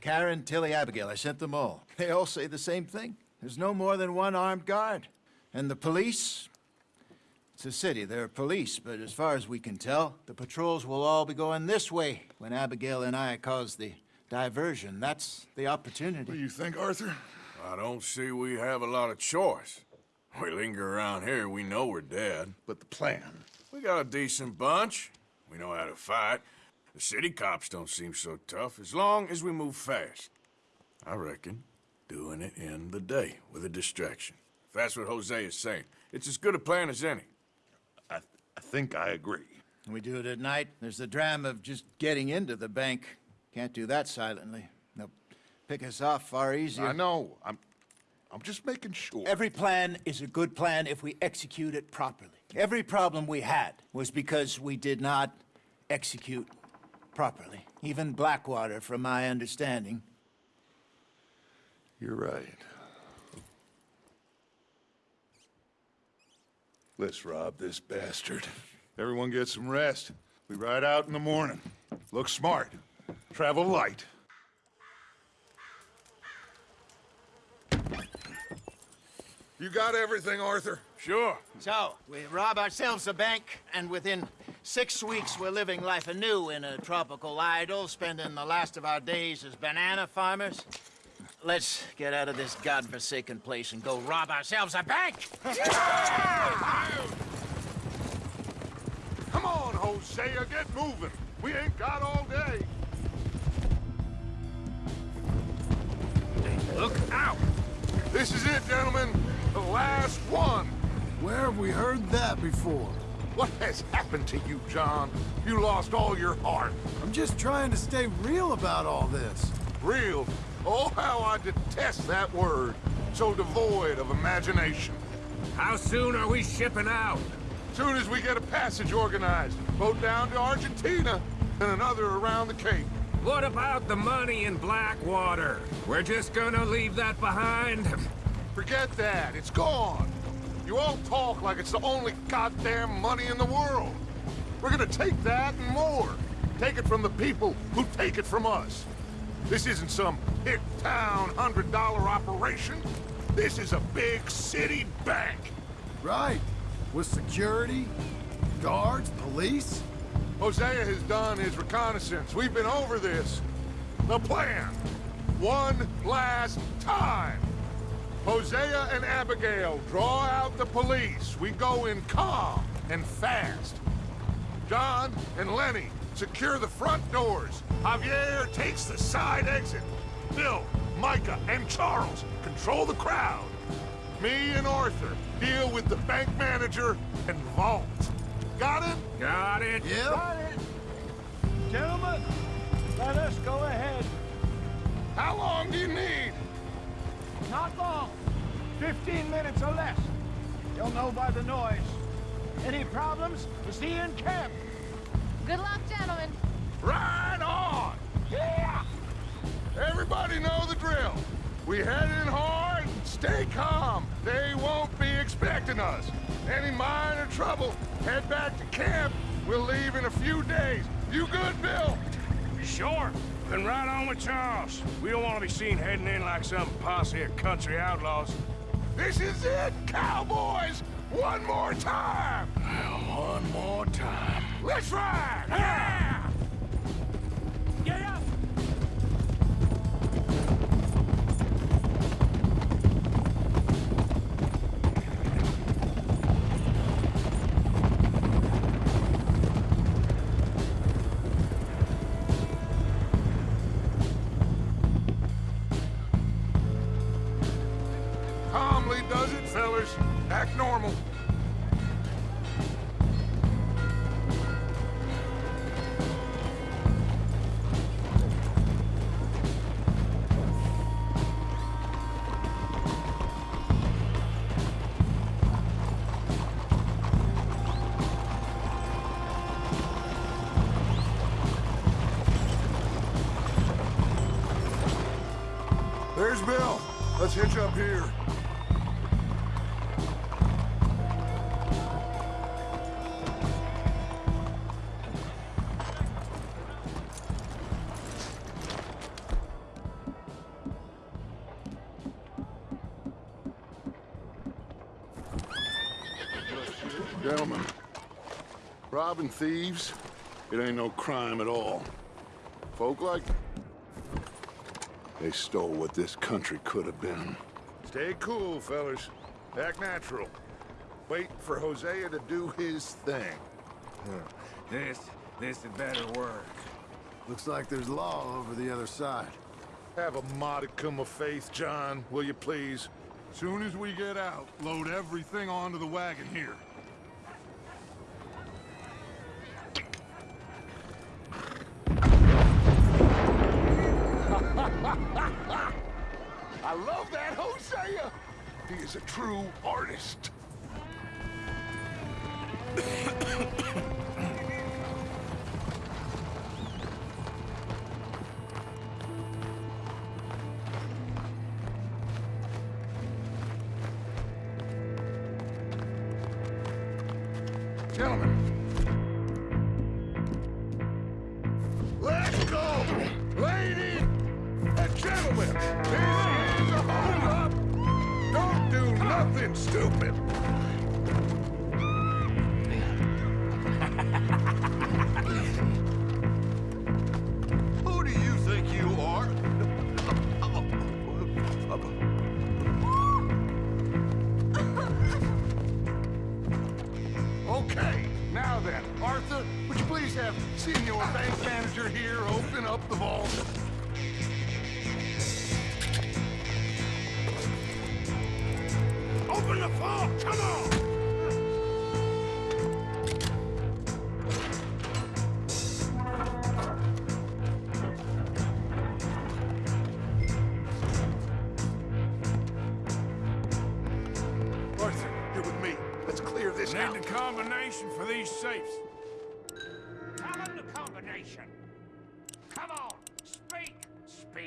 Karen, Tilly, Abigail, I sent them all. They all say the same thing. There's no more than one armed guard. And the police? It's a city, there are police, but as far as we can tell, the patrols will all be going this way when Abigail and I cause the diversion. That's the opportunity. What do you think, Arthur? I don't see we have a lot of choice. We linger around here, we know we're dead. But the plan? We got a decent bunch. We know how to fight. The city cops don't seem so tough as long as we move fast. I reckon doing it in the day with a distraction. If that's what Hosea is saying, it's as good a plan as any. I, th I think I agree. We do it at night. There's the dram of just getting into the bank. Can't do that silently. They'll pick us off far easier. I know. I'm, I'm just making sure. Every plan is a good plan if we execute it properly. Every problem we had was because we did not execute properly. Even Blackwater, from my understanding. You're right. Let's rob this bastard. Everyone get some rest. We ride out in the morning. Look smart. Travel light. You got everything, Arthur? Sure. So, we rob ourselves a bank, and within six weeks we're living life anew in a tropical idyll, spending the last of our days as banana farmers. Let's get out of this godforsaken place and go rob ourselves a bank! Come on, Hosea, get moving. We ain't got all day. Look out! This is it, gentlemen. The last one. Where have we heard that before? What has happened to you, John? You lost all your heart. I'm just trying to stay real about all this. Real? Oh, how I detest that word. So devoid of imagination. How soon are we shipping out? Soon as we get a passage organized. Boat down to Argentina, and another around the Cape. What about the money in Blackwater? We're just gonna leave that behind? (laughs) Forget that. It's gone. You all talk like it's the only goddamn money in the world. We're gonna take that and more. Take it from the people who take it from us. This isn't some hick town $100 operation. This is a big city bank. Right. With security, guards, police. Hosea has done his reconnaissance. We've been over this. The plan. One last time. Hosea and Abigail draw out the police. We go in calm and fast. John and Lenny secure the front doors. Javier takes the side exit. Bill, Micah, and Charles control the crowd. Me and Arthur deal with the bank manager and vault. Got it? Got it. Yeah. Got it. Gentlemen, let us go ahead. How long do you need? Not long. Fifteen minutes or less. You'll know by the noise. Any problems? We'll see you in camp. Good luck, gentlemen. Right on! Yeah! Everybody know the drill. We head in hard, stay calm. They won't be expecting us. Any minor trouble, head back to camp. We'll leave in a few days. You good, Bill? Sure. Then right on with Charles. We don't want to be seen heading in like some posse of country outlaws. This is it, cowboys! One more time! One more time. Let's ride! Yeah! Yeah! Robbing thieves, it ain't no crime at all. Folk like... They stole what this country could have been. Stay cool, fellas. Act natural. Wait for Hosea to do his thing. This, this had better work. Looks like there's law over the other side. Have a modicum of faith, John, will you please? Soon as we get out, load everything onto the wagon here. (laughs) I love that Hosea! He is a true artist. (coughs) (coughs)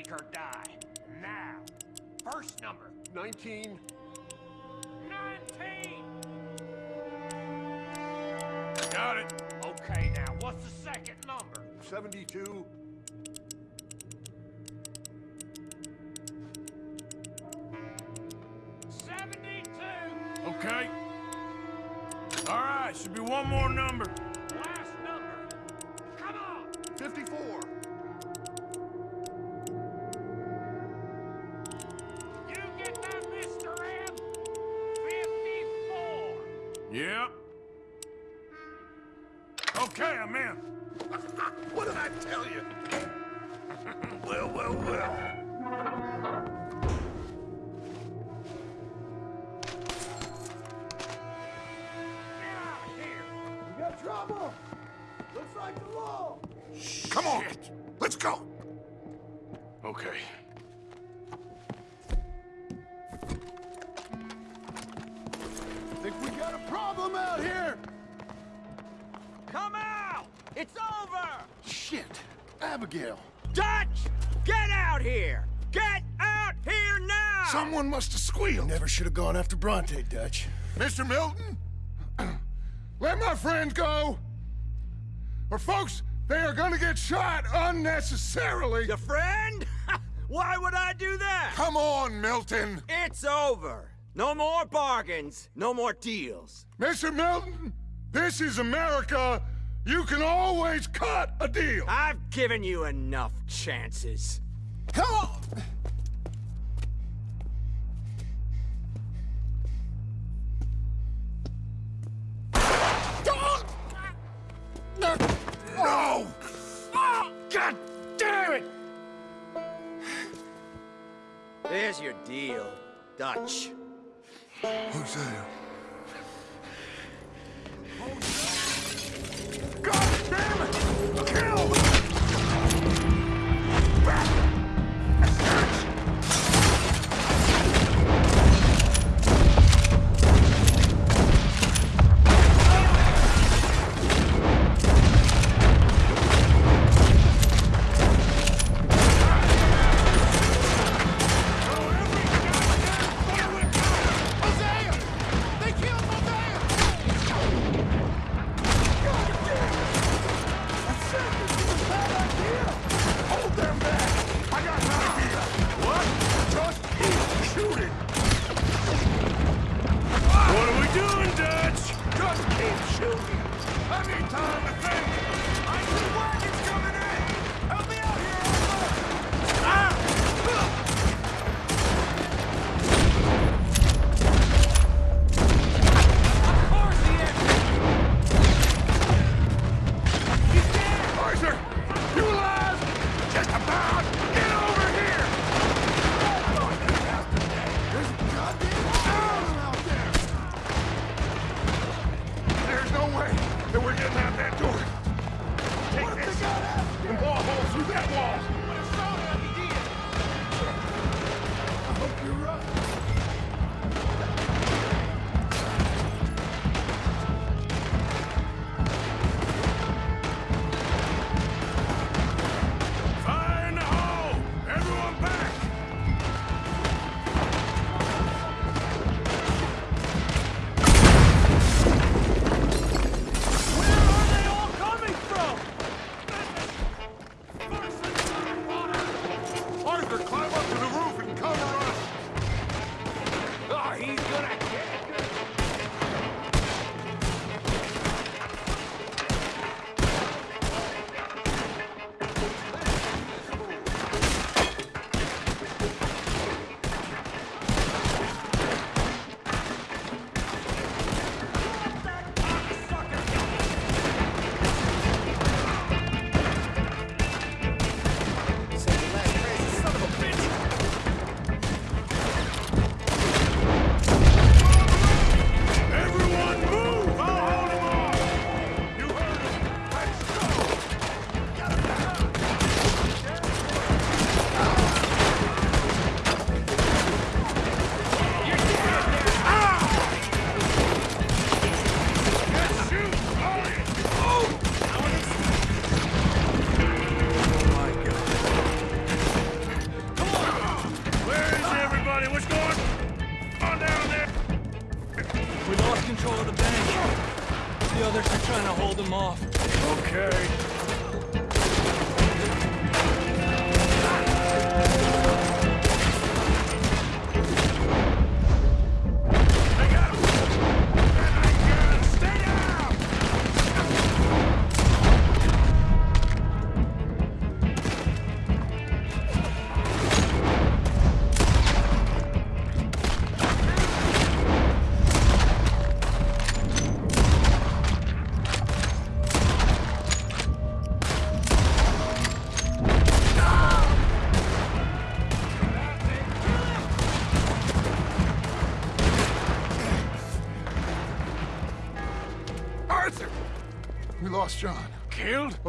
Speak or die. Now. First number. 19. 19! Got it. Okay, now, what's the second number? 72. Seventy-two. Okay. All right, should be one more number. Have. Never should have gone after Bronte, Dutch. Mr. Milton, (clears throat) let my friends go. Or folks, they are gonna get shot unnecessarily. Your friend? (laughs) Why would I do that? Come on, Milton. It's over. No more bargains, no more deals. Mr. Milton, this is America. You can always cut a deal. I've given you enough chances. Come on!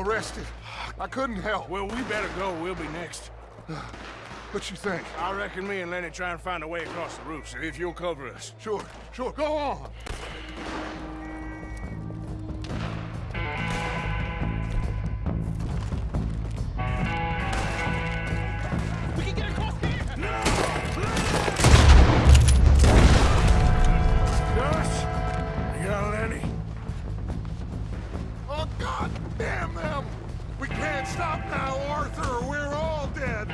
Arrested. I couldn't help. Well, we better go. We'll be next. (sighs) What you think? I reckon me and Lenny try and find a way across the roof, so if you'll cover us. Sure, sure. Go on. Stop now, Arthur, we're all dead.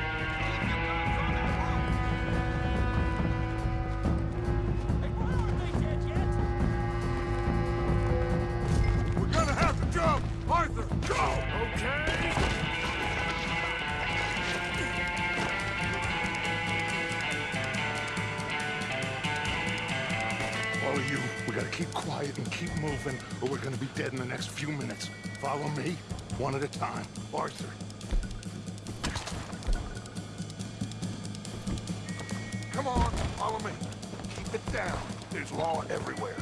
We're gonna have to jump! Arthur, go! Okay. We gotta keep quiet and keep moving, or we're gonna be dead in the next few minutes. Follow me, one at a time. Arthur. Come on, follow me. Keep it down. There's law everywhere.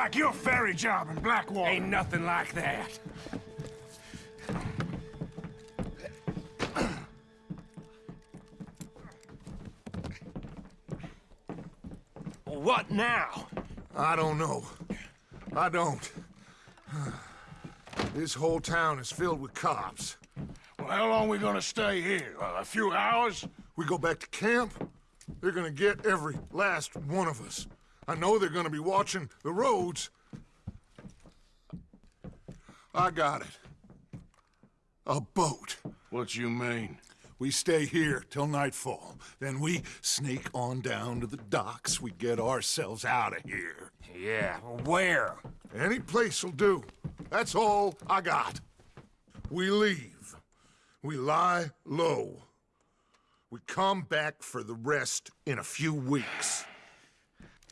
Like your ferry job in Blackwater. Ain't nothing like that. What now? I don't know. I don't. This whole town is filled with cops. Well, how long we gonna stay here? a few hours? We go back to camp, they're gonna get every last one of us. I know they're gonna be watching the roads. I got it. A boat. What you mean? We stay here till nightfall. Then we sneak on down to the docks. We get ourselves out of here. Yeah, where? Any place will do. That's all I got. We leave. We lie low. We come back for the rest in a few weeks.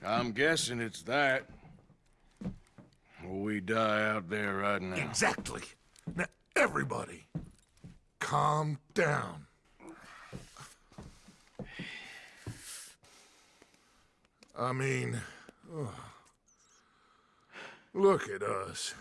I'm guessing it's that. Or we die out there right now. Exactly. Now, everybody, calm down. I mean, ugh. look at us.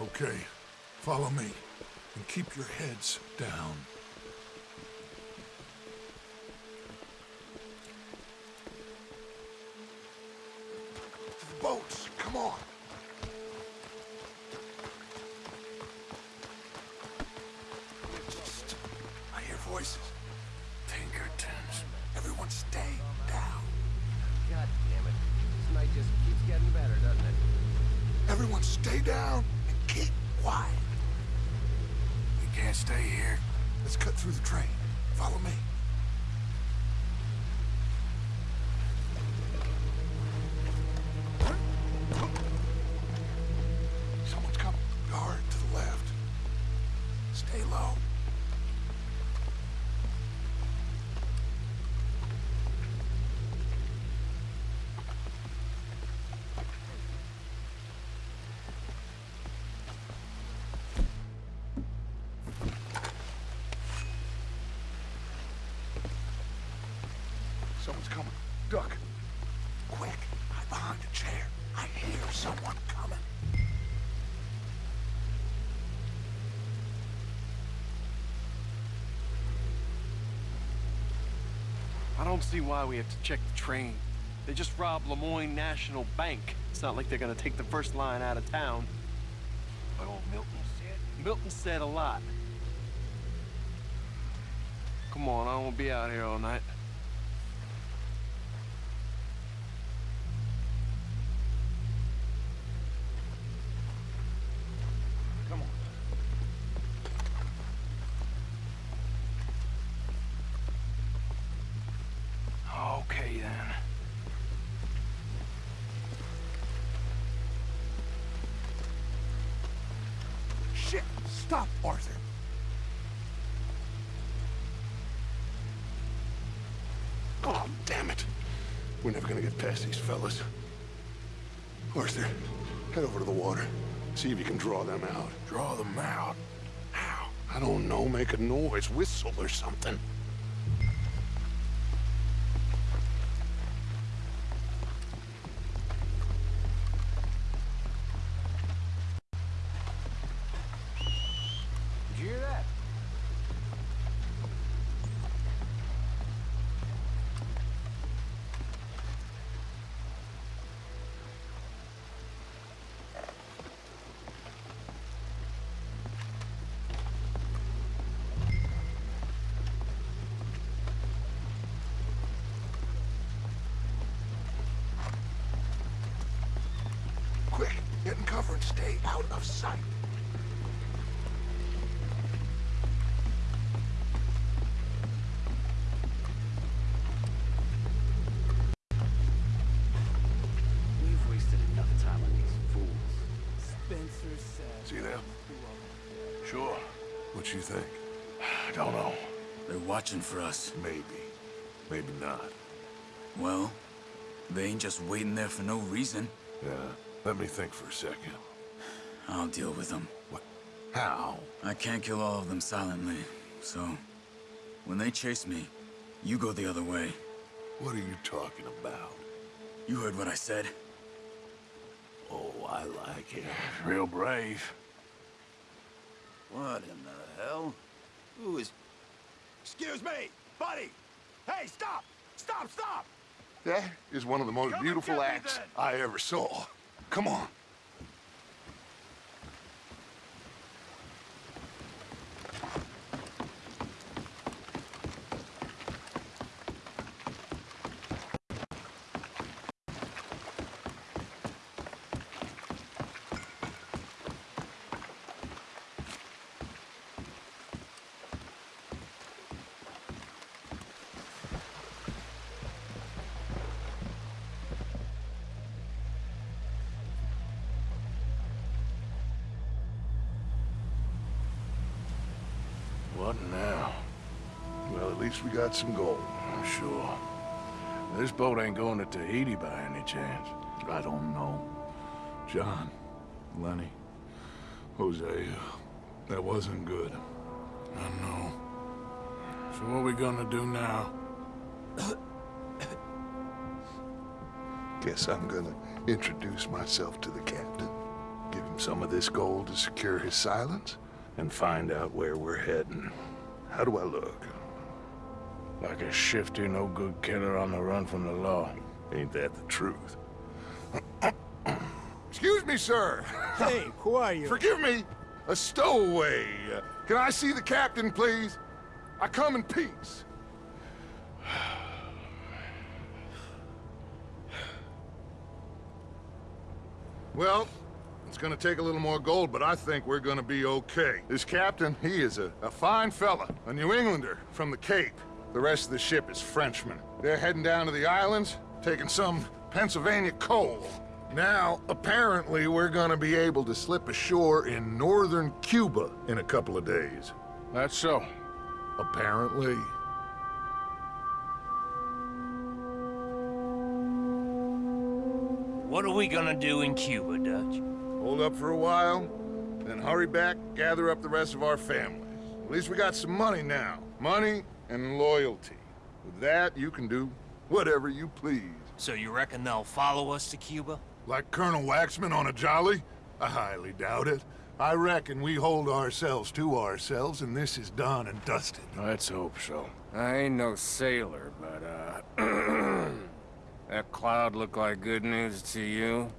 Okay, follow me and keep your heads down. The boats, come on. I hear voices. Pinkertons. Everyone stay down. God damn it. This night just keeps getting better, doesn't it? Everyone stay down quiet. We can't stay here. Let's cut through the train. Follow me. See why we have to check the train. They just robbed Lemoyne National Bank. It's not like they're gonna take the first line out of town. But old Milton said... Milton said a lot. Come on, I wanna be out here all night. Past these fellas. Arthur, head over to the water. See if you can draw them out. Draw them out? How? I don't know. Make a noise. Whistle or something. Get in cover and stay out of sight. We've wasted enough time on these fools. Spencer said. See them? Sure. What you think? (sighs) I don't know. They're watching for us. Maybe. Maybe not. Well, they ain't just waiting there for no reason. Yeah. Let me think for a second. I'll deal with them. What? How? I can't kill all of them silently, so... When they chase me, you go the other way. What are you talking about? You heard what I said. Oh, I like it. Real brave. What in the hell? Who is... Excuse me! Buddy! Hey, stop! Stop, stop! That is one of the most Come beautiful acts. I ever saw. Come on. What now? Well, at least we got some gold. I'm sure. This boat ain't going to Tahiti by any chance. I don't know. John, Lenny, Hosea, that wasn't good. I know. So what are we gonna do now? Guess I'm gonna introduce myself to the captain. Give him some of this gold to secure his silence, and find out where we're heading. How do I look? Like a shifty, no-good killer on the run from the law. Ain't that the truth? (clears throat) Excuse me, sir. Hey, who are you? Forgive me. A stowaway. Uh, Can I see the captain, please? I come in peace. (sighs) Well, it's gonna take a little more gold, but I think we're gonna be okay. This captain, he is a, a fine fella, a New Englander from the Cape. The rest of the ship is Frenchmen. They're heading down to the islands, taking some Pennsylvania coal. Now, apparently, we're gonna be able to slip ashore in northern Cuba in a couple of days. That's so. Apparently. What are we gonna do in Cuba, Dutch? Hold up for a while, then hurry back, gather up the rest of our families. At least we got some money now. Money and loyalty. With that, you can do Whatever you please. So you reckon they'll follow us to Cuba? Like Colonel Waxman on a jolly? I highly doubt it. I reckon we hold ourselves to ourselves, and this is done and dusted. Let's hope so. I ain't no sailor, but, uh... (clears throat) that cloud look like good news to you?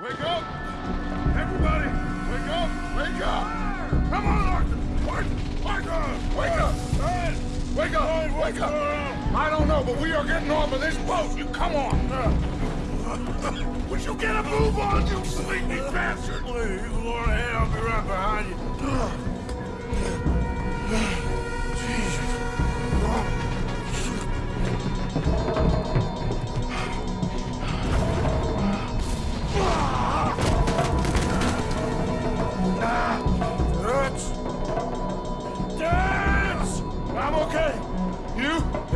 Wake up! Everybody, wake up! Wake up! Come on, Arthur! Arthur! Arthur! Wake up! Wake up! Wake up! I don't know, but we are getting off of this boat. You come on! (laughs) Would you get a move on, you sleepy bastard? Please, go ahead. I'll be right behind you. (sighs) Dutch!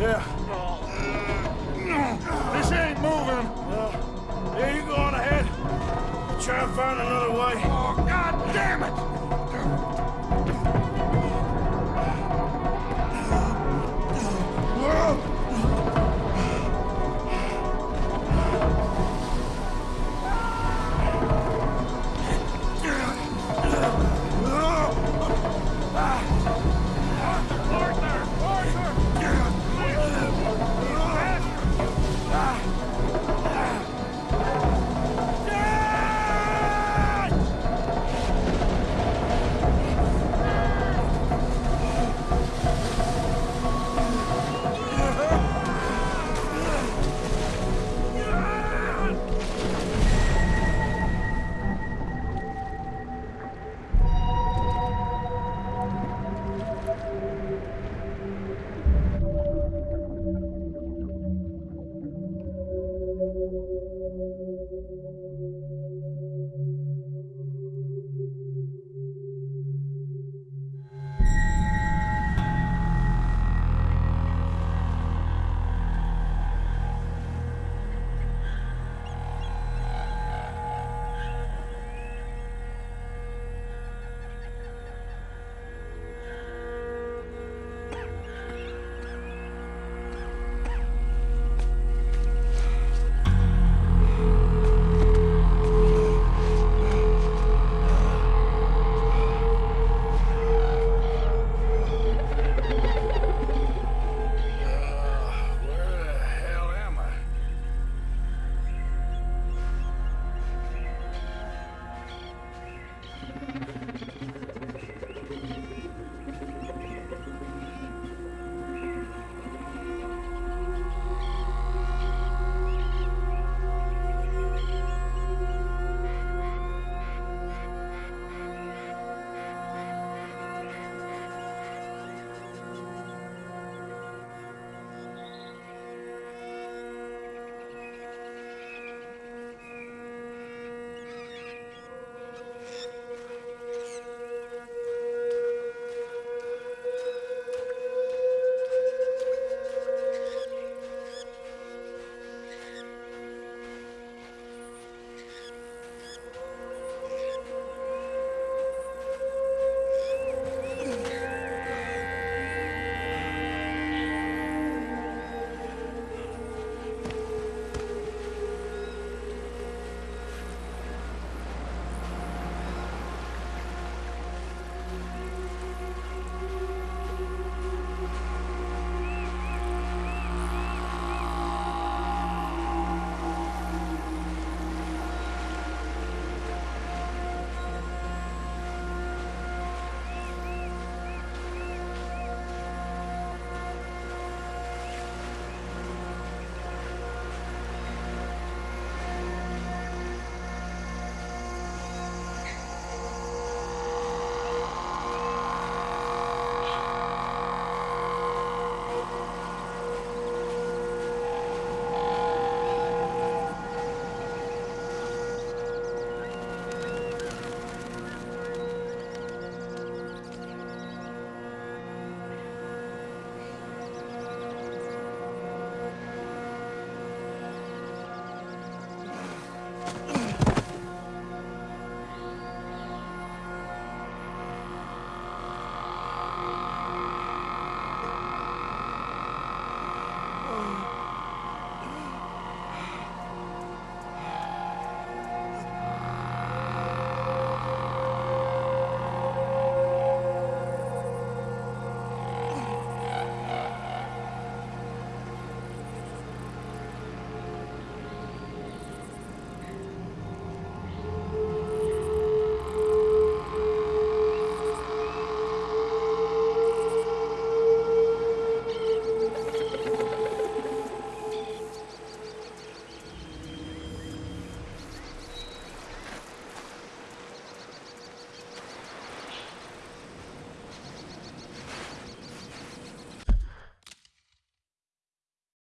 Yeah. This ain't moving. Yeah, you go on ahead. Try and find another way. Oh, God damn it!